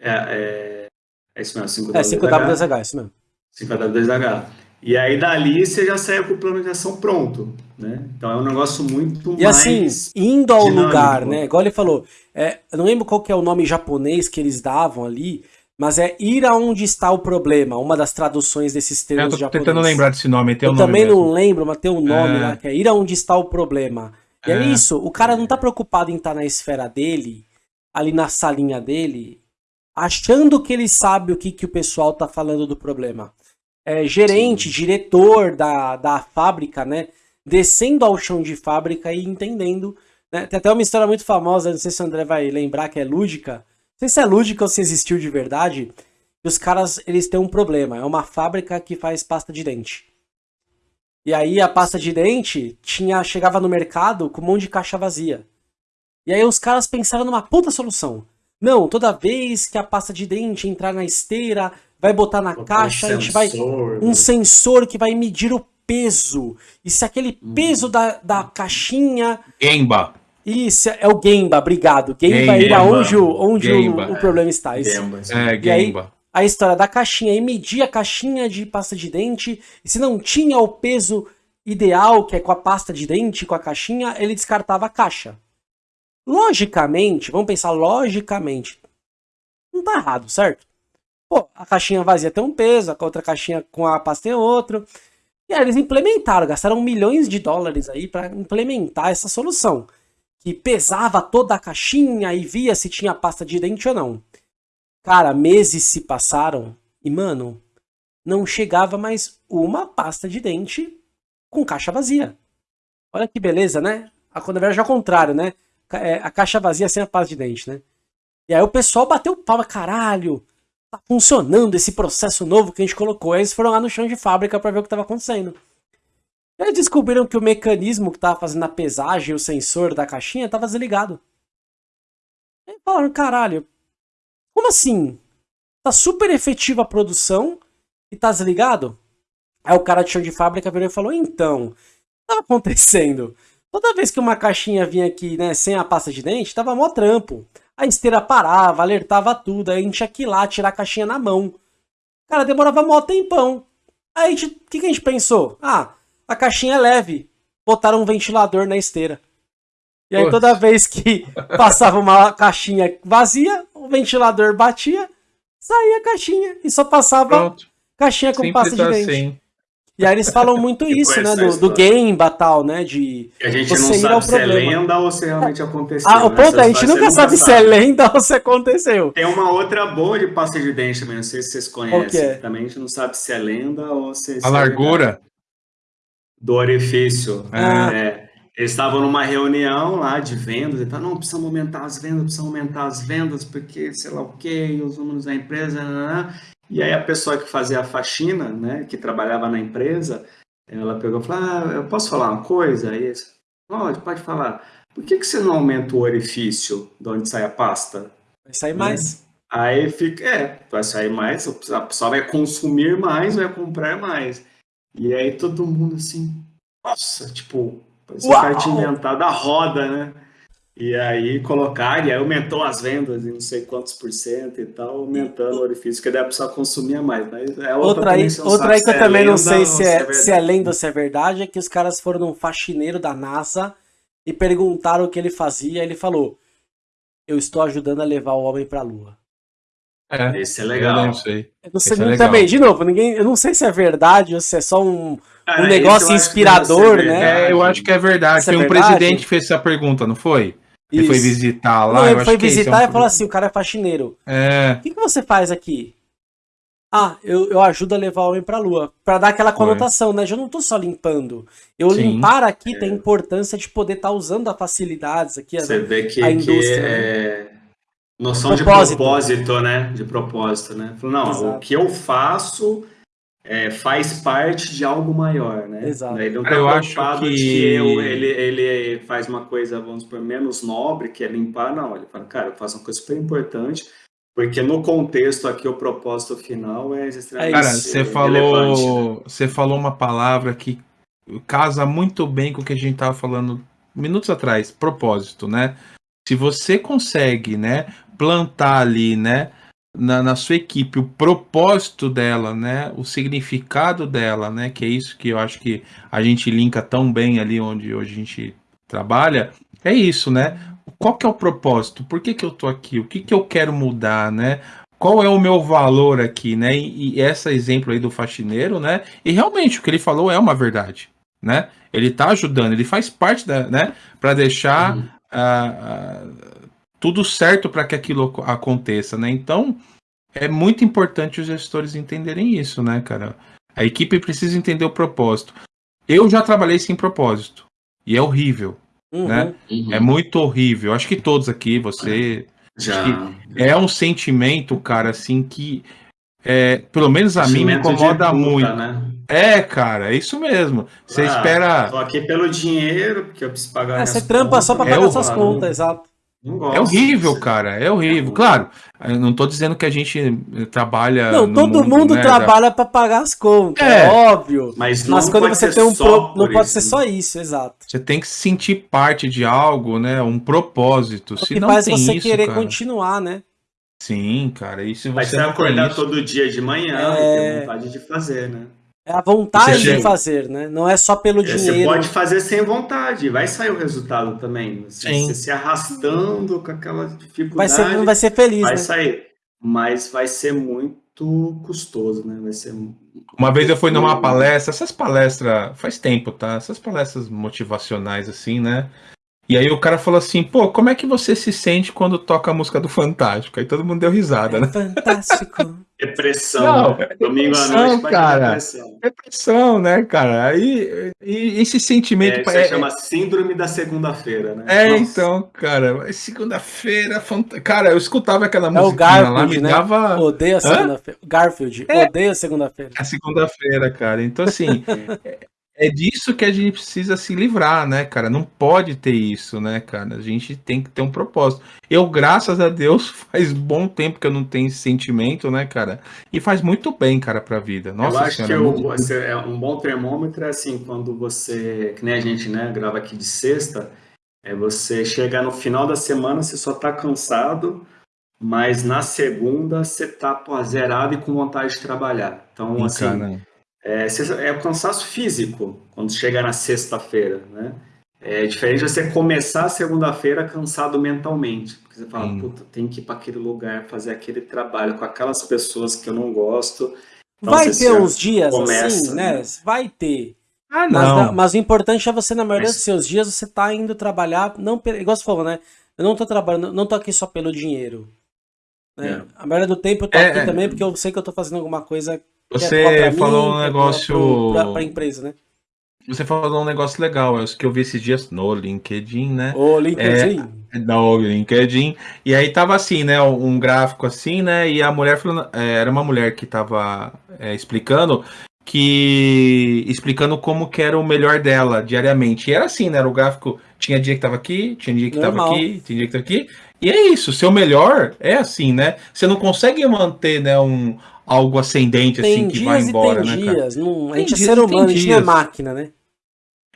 É, é, é isso mesmo, 5W2H. É 5W2H, é isso mesmo. 5W2H. E aí dali você já sai com o plano de ação pronto, né? Então é um negócio muito e assim, mais assim, indo ao dinâmico. lugar, né? Igual ele falou, é, eu não lembro qual que é o nome japonês que eles davam ali, mas é ir aonde está o problema, uma das traduções desses termos japoneses. Eu tô tentando lembrar desse nome, tem Eu um nome também mesmo. não lembro, mas tem um nome é... lá, que é ir aonde está o problema. E é. é isso, o cara não tá preocupado em estar tá na esfera dele, ali na salinha dele, achando que ele sabe o que, que o pessoal tá falando do problema. É, gerente, Sim. diretor da, da fábrica, né? Descendo ao chão de fábrica e entendendo. Né? Tem até uma história muito famosa, não sei se o André vai lembrar, que é lúdica, sei se é lúdica ou se existiu de verdade, os caras, eles têm um problema. É uma fábrica que faz pasta de dente. E aí a pasta de dente tinha chegava no mercado com um monte de caixa vazia. E aí os caras pensaram numa puta solução. Não, toda vez que a pasta de dente entrar na esteira, vai botar na caixa, um a gente vai um né? sensor que vai medir o peso. E se aquele hum. peso da, da caixinha Gemba isso, é o Gemba, obrigado. Gemba, é onde, o, onde o, o, problema está. Isso. Gemba, é, e aí, a história da caixinha, e medir a caixinha de pasta de dente, e se não tinha o peso ideal, que é com a pasta de dente, com a caixinha, ele descartava a caixa. Logicamente, vamos pensar logicamente, não tá errado, certo? Pô, a caixinha vazia tem um peso, a outra caixinha com a pasta tem outro. E aí eles implementaram, gastaram milhões de dólares aí para implementar essa solução que pesava toda a caixinha e via se tinha pasta de dente ou não. Cara, meses se passaram e, mano, não chegava mais uma pasta de dente com caixa vazia. Olha que beleza, né? A quando é ao contrário, né? É, a caixa vazia sem a pasta de dente, né? E aí o pessoal bateu palma, caralho, tá funcionando esse processo novo que a gente colocou. Eles foram lá no chão de fábrica para ver o que estava acontecendo. Eles descobriram que o mecanismo que estava fazendo a pesagem, o sensor da caixinha, estava desligado. E falaram, caralho, como assim? Tá super efetiva a produção e tá desligado? Aí o cara de chão de fábrica virou e falou, então, o que tava acontecendo? Toda vez que uma caixinha vinha aqui, né, sem a pasta de dente, tava mó trampo. A esteira parava, alertava tudo, aí a gente tinha que ir lá tirar a caixinha na mão. Cara, demorava mó tempão. Aí o que, que a gente pensou? Ah, a caixinha é leve. Botaram um ventilador na esteira. E aí toda vez que passava uma caixinha vazia, o ventilador batia, saía a caixinha e só passava Pronto. caixinha com pasta de dente. Assim. E aí eles falam muito isso, né? Do, do game tal, né? De a gente não sabe se é lenda ou se realmente aconteceu. Ah, o né? ponto é, a gente nunca sabe se é lenda ou se aconteceu. Tem uma outra boa de pasta de dente também, não sei se vocês conhecem. É? Também a gente não sabe se é lenda ou se... A largura? do orifício. Ah. É, eles estavam numa reunião lá de vendas e falaram, não, precisamos aumentar as vendas, precisamos aumentar as vendas, porque sei lá o que, os números da empresa, e aí a pessoa que fazia a faxina, né, que trabalhava na empresa, ela pegou e falou, ah, eu posso falar uma coisa? Aí pode, pode falar. Por que, que você não aumenta o orifício de onde sai a pasta? Vai sair mais. Aí fica, é, vai sair mais, a pessoa vai consumir mais, vai comprar mais. E aí todo mundo assim, nossa, tipo, parece que inventado a roda, né? E aí colocar, e aí aumentou as vendas em não sei quantos por cento e tal, aumentando o orifício, que daí a pessoa consumia mais. Mas é outra, outra aí, outra aí que eu é também não sei se é, se é lenda ou se é verdade, é que os caras foram num faxineiro da NASA e perguntaram o que ele fazia, ele falou, eu estou ajudando a levar o homem pra lua. É, esse é legal. Eu não sei. Eu não sei é também, de novo, ninguém, eu não sei se é verdade ou se é só um, Cara, um negócio inspirador, né? É, eu acho que é verdade. Isso Foi é um presidente que fez essa pergunta, não foi? Ele Isso. foi visitar lá. Não, ele foi visitar é um... e falou assim: o cara é faxineiro. É. O que, que você faz aqui? Ah, eu, eu ajudo a levar o homem pra lua. Pra dar aquela conotação, foi. né? Eu não tô só limpando. Eu Sim. limpar aqui é. tem importância de poder estar tá usando as facilidades aqui. Você né? vê que, a indústria. Que é... Noção propósito. de propósito, né? De propósito, né? Não, Exato. o que eu faço é, faz parte de algo maior, né? Exato. Ele não tá eu acho que, que eu, ele, ele faz uma coisa, vamos por menos nobre, que é limpar, não. Ele fala, cara, eu faço uma coisa super importante, porque no contexto aqui o propósito final é extremamente Cara, você falou, você falou uma palavra que casa muito bem com o que a gente estava falando minutos atrás, propósito, né? Se você consegue, né, plantar ali, né, na, na, sua equipe o propósito dela, né, o significado dela, né, que é isso que eu acho que a gente linka tão bem ali onde hoje a gente trabalha, é isso, né? Qual que é o propósito? Por que, que eu tô aqui? O que, que eu quero mudar, né? Qual é o meu valor aqui, né? E, e esse exemplo aí do faxineiro, né? E realmente o que ele falou é uma verdade, né? Ele tá ajudando, ele faz parte da, né? Para deixar uhum. uh, uh, tudo certo para que aquilo aconteça, né? Então, é muito importante os gestores entenderem isso, né, cara? A equipe precisa entender o propósito. Eu já trabalhei sem propósito e é horrível, uhum, né? Uhum. É muito horrível. Acho que todos aqui, você já é um sentimento, cara, assim que é, pelo menos a mim me incomoda puta, muito. Né? É, cara, é isso mesmo. Você ah, espera. Tô aqui pelo dinheiro, porque eu preciso pagar. É, você trampa contas. só para pagar é suas contas, exato. É horrível, cara. É horrível. Claro, eu não tô dizendo que a gente trabalha. Não, todo mundo, mundo né, trabalha para pagar as contas, é, é óbvio. Mas, mas quando você tem um pro... não pode ser só isso, exato. Você tem que sentir parte de algo, né? Um propósito. O que não faz você isso, querer cara. continuar, né? Sim, cara. E se você, você acordar isso... todo dia de manhã é... e ter vontade de fazer, né? É a vontade de fazer, né? Não é só pelo é, dinheiro. Você pode fazer sem vontade, vai sair o resultado também. Você, você se arrastando com aquela dificuldade. Vai ser, não vai ser feliz, vai né? sair. Mas vai ser muito custoso, né? Vai ser. Uma vez eu fui numa palestra, essas palestras, faz tempo, tá? Essas palestras motivacionais, assim, né? E aí o cara falou assim, pô, como é que você se sente quando toca a música do Fantástico? Aí todo mundo deu risada, né? Fantástico. Depressão. Não, é Domingo à noite cara. Depressão. depressão, né, cara? Aí e, esse sentimento. É, isso é, chama síndrome da segunda-feira, né? É, Nossa. então, cara, segunda-feira, fant... cara, eu escutava aquela música é o Garfield, lá, me né? dava. Odeio a segunda-feira. Garfield, é. odeio a segunda-feira. A segunda-feira, cara. Então, assim, É disso que a gente precisa se livrar, né, cara? Não pode ter isso, né, cara? A gente tem que ter um propósito. Eu, graças a Deus, faz bom tempo que eu não tenho esse sentimento, né, cara? E faz muito bem, cara, pra vida. Nossa eu acho senhora, que eu, você, é um bom termômetro é assim, quando você, que nem a gente, né, grava aqui de sexta, é você chegar no final da semana, você só tá cansado, mas na segunda você tá pô, zerado e com vontade de trabalhar. Então, Sim, assim. Cara é, é o cansaço físico quando chega na sexta-feira, né? É diferente você começar a segunda-feira cansado mentalmente. Porque você fala, puta, tem que ir para aquele lugar, fazer aquele trabalho com aquelas pessoas que eu não gosto. Então, Vai ter uns dias começa, assim, né? né? Vai ter. Ah, não. Mas, mas, o importante é você, na maioria mas... dos seus dias, você tá indo trabalhar, não, igual você falou, né? Eu não tô trabalhando, não tô aqui só pelo dinheiro. Né? É. A maioria do tempo eu tô é, aqui é. também porque eu sei que eu tô fazendo alguma coisa você falou mim, um negócio. Pra, empresa, né? Você falou um negócio legal, é que eu vi esses dias no LinkedIn, né? O LinkedIn. É, no LinkedIn. E aí tava assim, né? Um gráfico assim, né? E a mulher falando. É, era uma mulher que tava é, explicando que explicando como que era o melhor dela diariamente. E era assim, né? Era o gráfico, tinha dia que tava aqui, tinha dia que Normal. tava aqui, tinha dia que tava aqui. E é isso, seu melhor é assim, né? Você não consegue manter, né, um, algo ascendente tem assim que vai embora, né, dias. Não, a gente é ser humano, a gente não é máquina, né?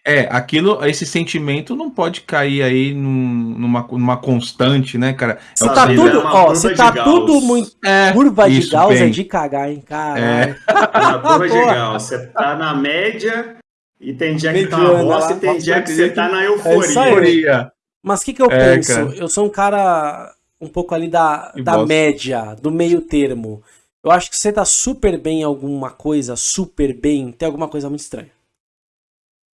É, aquilo, esse sentimento não pode cair aí num, numa, numa constante, né, cara? Se é tá tudo, é ó, se tá tudo muito é, curva de Gauss bem. é de cagar, hein, cara. É. Uma curva de Gauss, você tá na média e tem dia que tá uma bosta e tem dia que você tá na euforia. É Mas o que que eu é, penso? Cara. Eu sou um cara um pouco ali da, da média, do meio termo. Eu acho que você tá super bem em alguma coisa, super bem, tem alguma coisa muito estranha.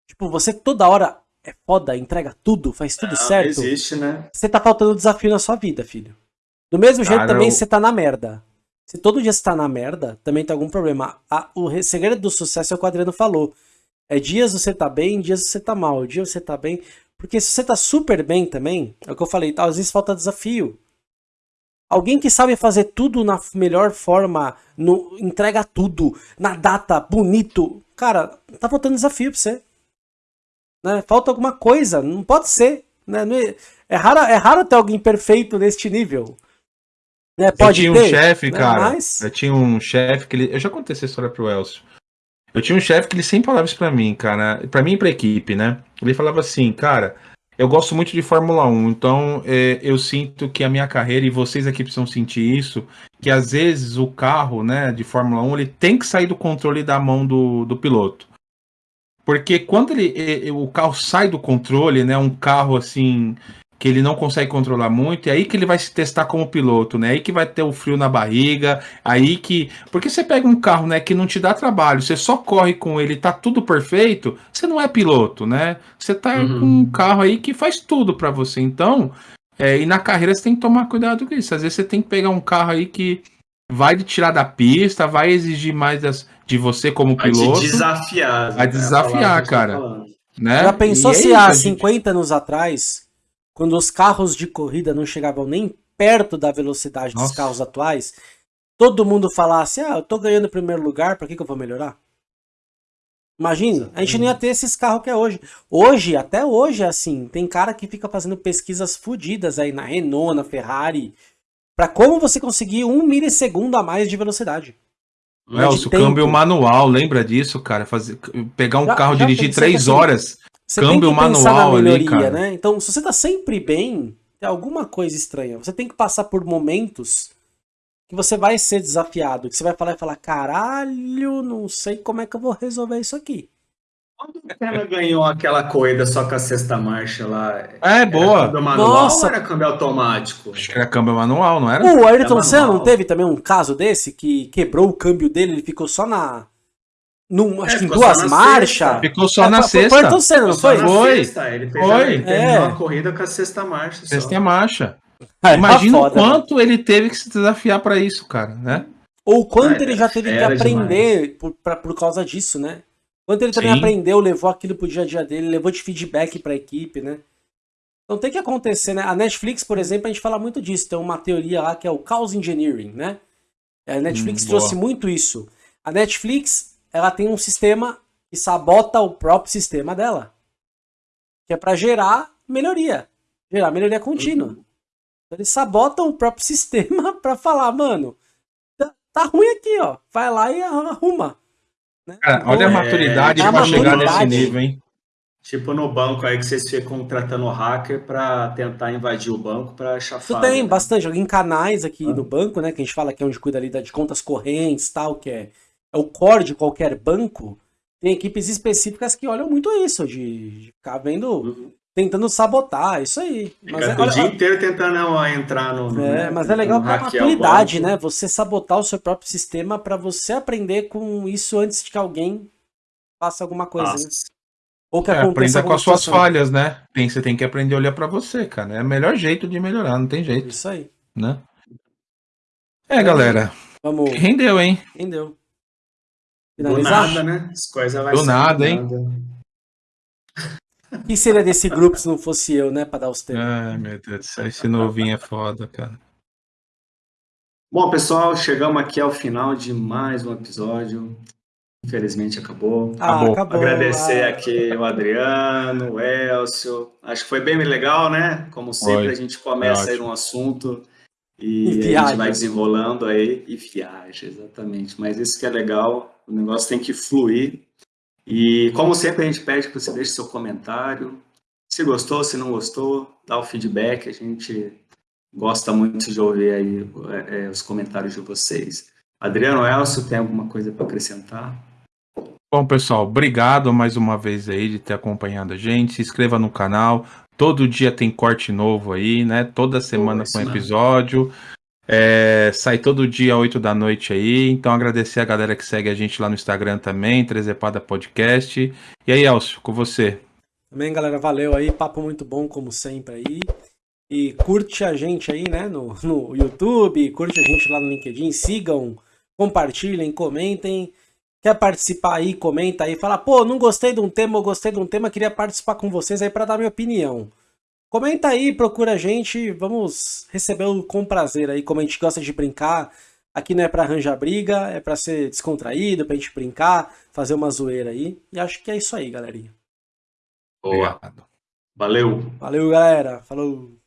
Tipo, você toda hora é foda, entrega tudo, faz tudo não, certo. existe, né? Você tá faltando desafio na sua vida, filho. Do mesmo jeito Cara, também eu... você tá na merda. Se todo dia você tá na merda, também tem algum problema. O segredo do sucesso é o que o Adriano falou. É dias você tá bem, dias você tá mal. Dias você tá bem. Porque se você tá super bem também, é o que eu falei, às vezes falta desafio. Alguém que sabe fazer tudo na melhor forma, no, entrega tudo, na data, bonito. Cara, tá faltando desafio pra você. Né? Falta alguma coisa, não pode ser. Né? É, é, raro, é raro ter alguém perfeito neste nível. Né? Pode eu tinha ter, um chefe, né? cara. Mas... Eu tinha um chefe que ele. Eu já contei essa história pro Elcio. Eu tinha um chefe que ele sempre falava isso pra mim, cara. Pra mim e pra equipe, né? Ele falava assim, cara. Eu gosto muito de Fórmula 1, então é, eu sinto que a minha carreira, e vocês aqui precisam sentir isso, que às vezes o carro né, de Fórmula 1 ele tem que sair do controle da mão do, do piloto. Porque quando ele, o carro sai do controle, né, um carro assim que ele não consegue controlar muito, é aí que ele vai se testar como piloto, né? Aí que vai ter o frio na barriga, aí que. Porque você pega um carro, né, que não te dá trabalho, você só corre com ele, tá tudo perfeito, você não é piloto, né? Você tá uhum. com um carro aí que faz tudo para você. Então, é, e na carreira você tem que tomar cuidado com isso. Às vezes você tem que pegar um carro aí que vai te tirar da pista, vai exigir mais das, de você como vai piloto. Vai desafiar. Vai né? desafiar, cara. Né? Já pensou e se é há 50 gente... anos atrás quando os carros de corrida não chegavam nem perto da velocidade Nossa. dos carros atuais, todo mundo falasse, ah, eu tô ganhando o primeiro lugar, pra que, que eu vou melhorar? Imagina, a gente não ia ter esses carros que é hoje. Hoje, até hoje, assim, tem cara que fica fazendo pesquisas fodidas aí na Renault, na Ferrari, para como você conseguir um milissegundo a mais de velocidade. Nelson, o câmbio manual, lembra disso, cara? Fazer, pegar um já, carro, já dirigir três assim, horas você Câmbio tem que manual na melhoria, ali, né? Então, se você tá sempre bem, tem alguma coisa estranha. Você tem que passar por momentos que você vai ser desafiado, que você vai falar e falar, caralho, não sei como é que eu vou resolver isso aqui. Quando o cara ganhou aquela corrida só com a sexta marcha lá? É, boa. Câmbio manual Nossa. ou era câmbio automático? Acho que era câmbio manual, não era? O Ayrton Senna não teve também um caso desse que quebrou o câmbio dele, ele ficou só na num, acho é, que em duas marchas. Ficou só é, na foi, sexta. Foi Ayrton Senna, não foi? Foi. Ele fez foi. Ele é. a corrida com a sexta marcha. Sexta só. marcha. Ah, Imagina o quanto mano. ele teve que se desafiar para isso, cara, né? Ou quanto ah, ele já teve que aprender por, pra, por causa disso, né? Quanto ele também Sim. aprendeu, levou aquilo pro dia a dia dele, levou de feedback pra equipe, né? Então tem que acontecer, né? A Netflix, por exemplo, a gente fala muito disso. Tem uma teoria lá que é o Chaos Engineering, né? A Netflix hum, trouxe muito isso. A Netflix ela tem um sistema que sabota o próprio sistema dela. Que é para gerar melhoria. Gerar melhoria contínua. Uhum. Então eles sabotam o próprio sistema para falar, mano, tá, tá, ruim aqui, ó. Vai lá e arruma. Né? Cara, olha a maturidade é, para chegar nesse nível, hein? Tipo no banco aí que vocês ficam contratando hacker para tentar invadir o banco para chafar. Isso tem né? bastante. Em canais aqui ah. no banco, né? Que a gente fala que é onde cuida ali de contas correntes tal, que é é o core de qualquer banco, tem equipes específicas que olham muito isso, de, de ficar vendo, uhum. tentando sabotar, isso aí. Mas é, o dia inteiro tentando entrar no. é, mas é legal para a maturidade, né? Você sabotar o seu próprio sistema para você aprender com isso antes de que alguém faça alguma coisa. Né? Ou que é, aprenda com as suas falhas, né? Tem, você tem que aprender a olhar para você, cara. É o melhor jeito de melhorar, não tem jeito. Isso aí. Né? É, galera. Vamos. Rendeu, hein? Rendeu. Finalizar? Do nada, né? As coisas vai Do nada, hein? O que seria desse grupo se não fosse eu, né? Pra dar os tempos. Ai, meu Deus do céu. Esse novinho é foda, cara. Bom, pessoal, chegamos aqui ao final de mais um episódio. Infelizmente acabou. Ah, acabou. acabou. Agradecer ah. aqui o Adriano, o Elcio. Acho que foi bem legal, né? Como sempre, foi. a gente começa é aí um assunto e, e a gente vai desenrolando aí e viaja, exatamente. Mas isso que é legal, o negócio tem que fluir. E como sempre a gente pede que você deixe seu comentário. Se gostou, se não gostou, dá o feedback. A gente gosta muito de ouvir aí é, é os comentários de vocês. Adriano Elcio, tem alguma coisa para acrescentar? Bom, pessoal, obrigado mais uma vez aí de ter acompanhado a gente. Se inscreva no canal, Todo dia tem corte novo aí, né? Toda semana com episódio. É, sai todo dia 8 da noite aí. Então agradecer a galera que segue a gente lá no Instagram também, Trezepada Podcast. E aí, Elcio, com você. Também, galera, valeu aí. Papo muito bom, como sempre aí. E curte a gente aí, né, no, no YouTube, curte a gente lá no LinkedIn, sigam, compartilhem, comentem. Quer participar aí, comenta aí, fala, pô, não gostei de um tema, eu gostei de um tema, queria participar com vocês aí para dar minha opinião. Comenta aí, procura a gente, vamos recebê-lo com prazer aí, como a gente gosta de brincar. Aqui não é para arranjar briga, é para ser descontraído, pra gente brincar, fazer uma zoeira aí. E acho que é isso aí, galerinha. Boa. Valeu. Valeu, galera. Falou.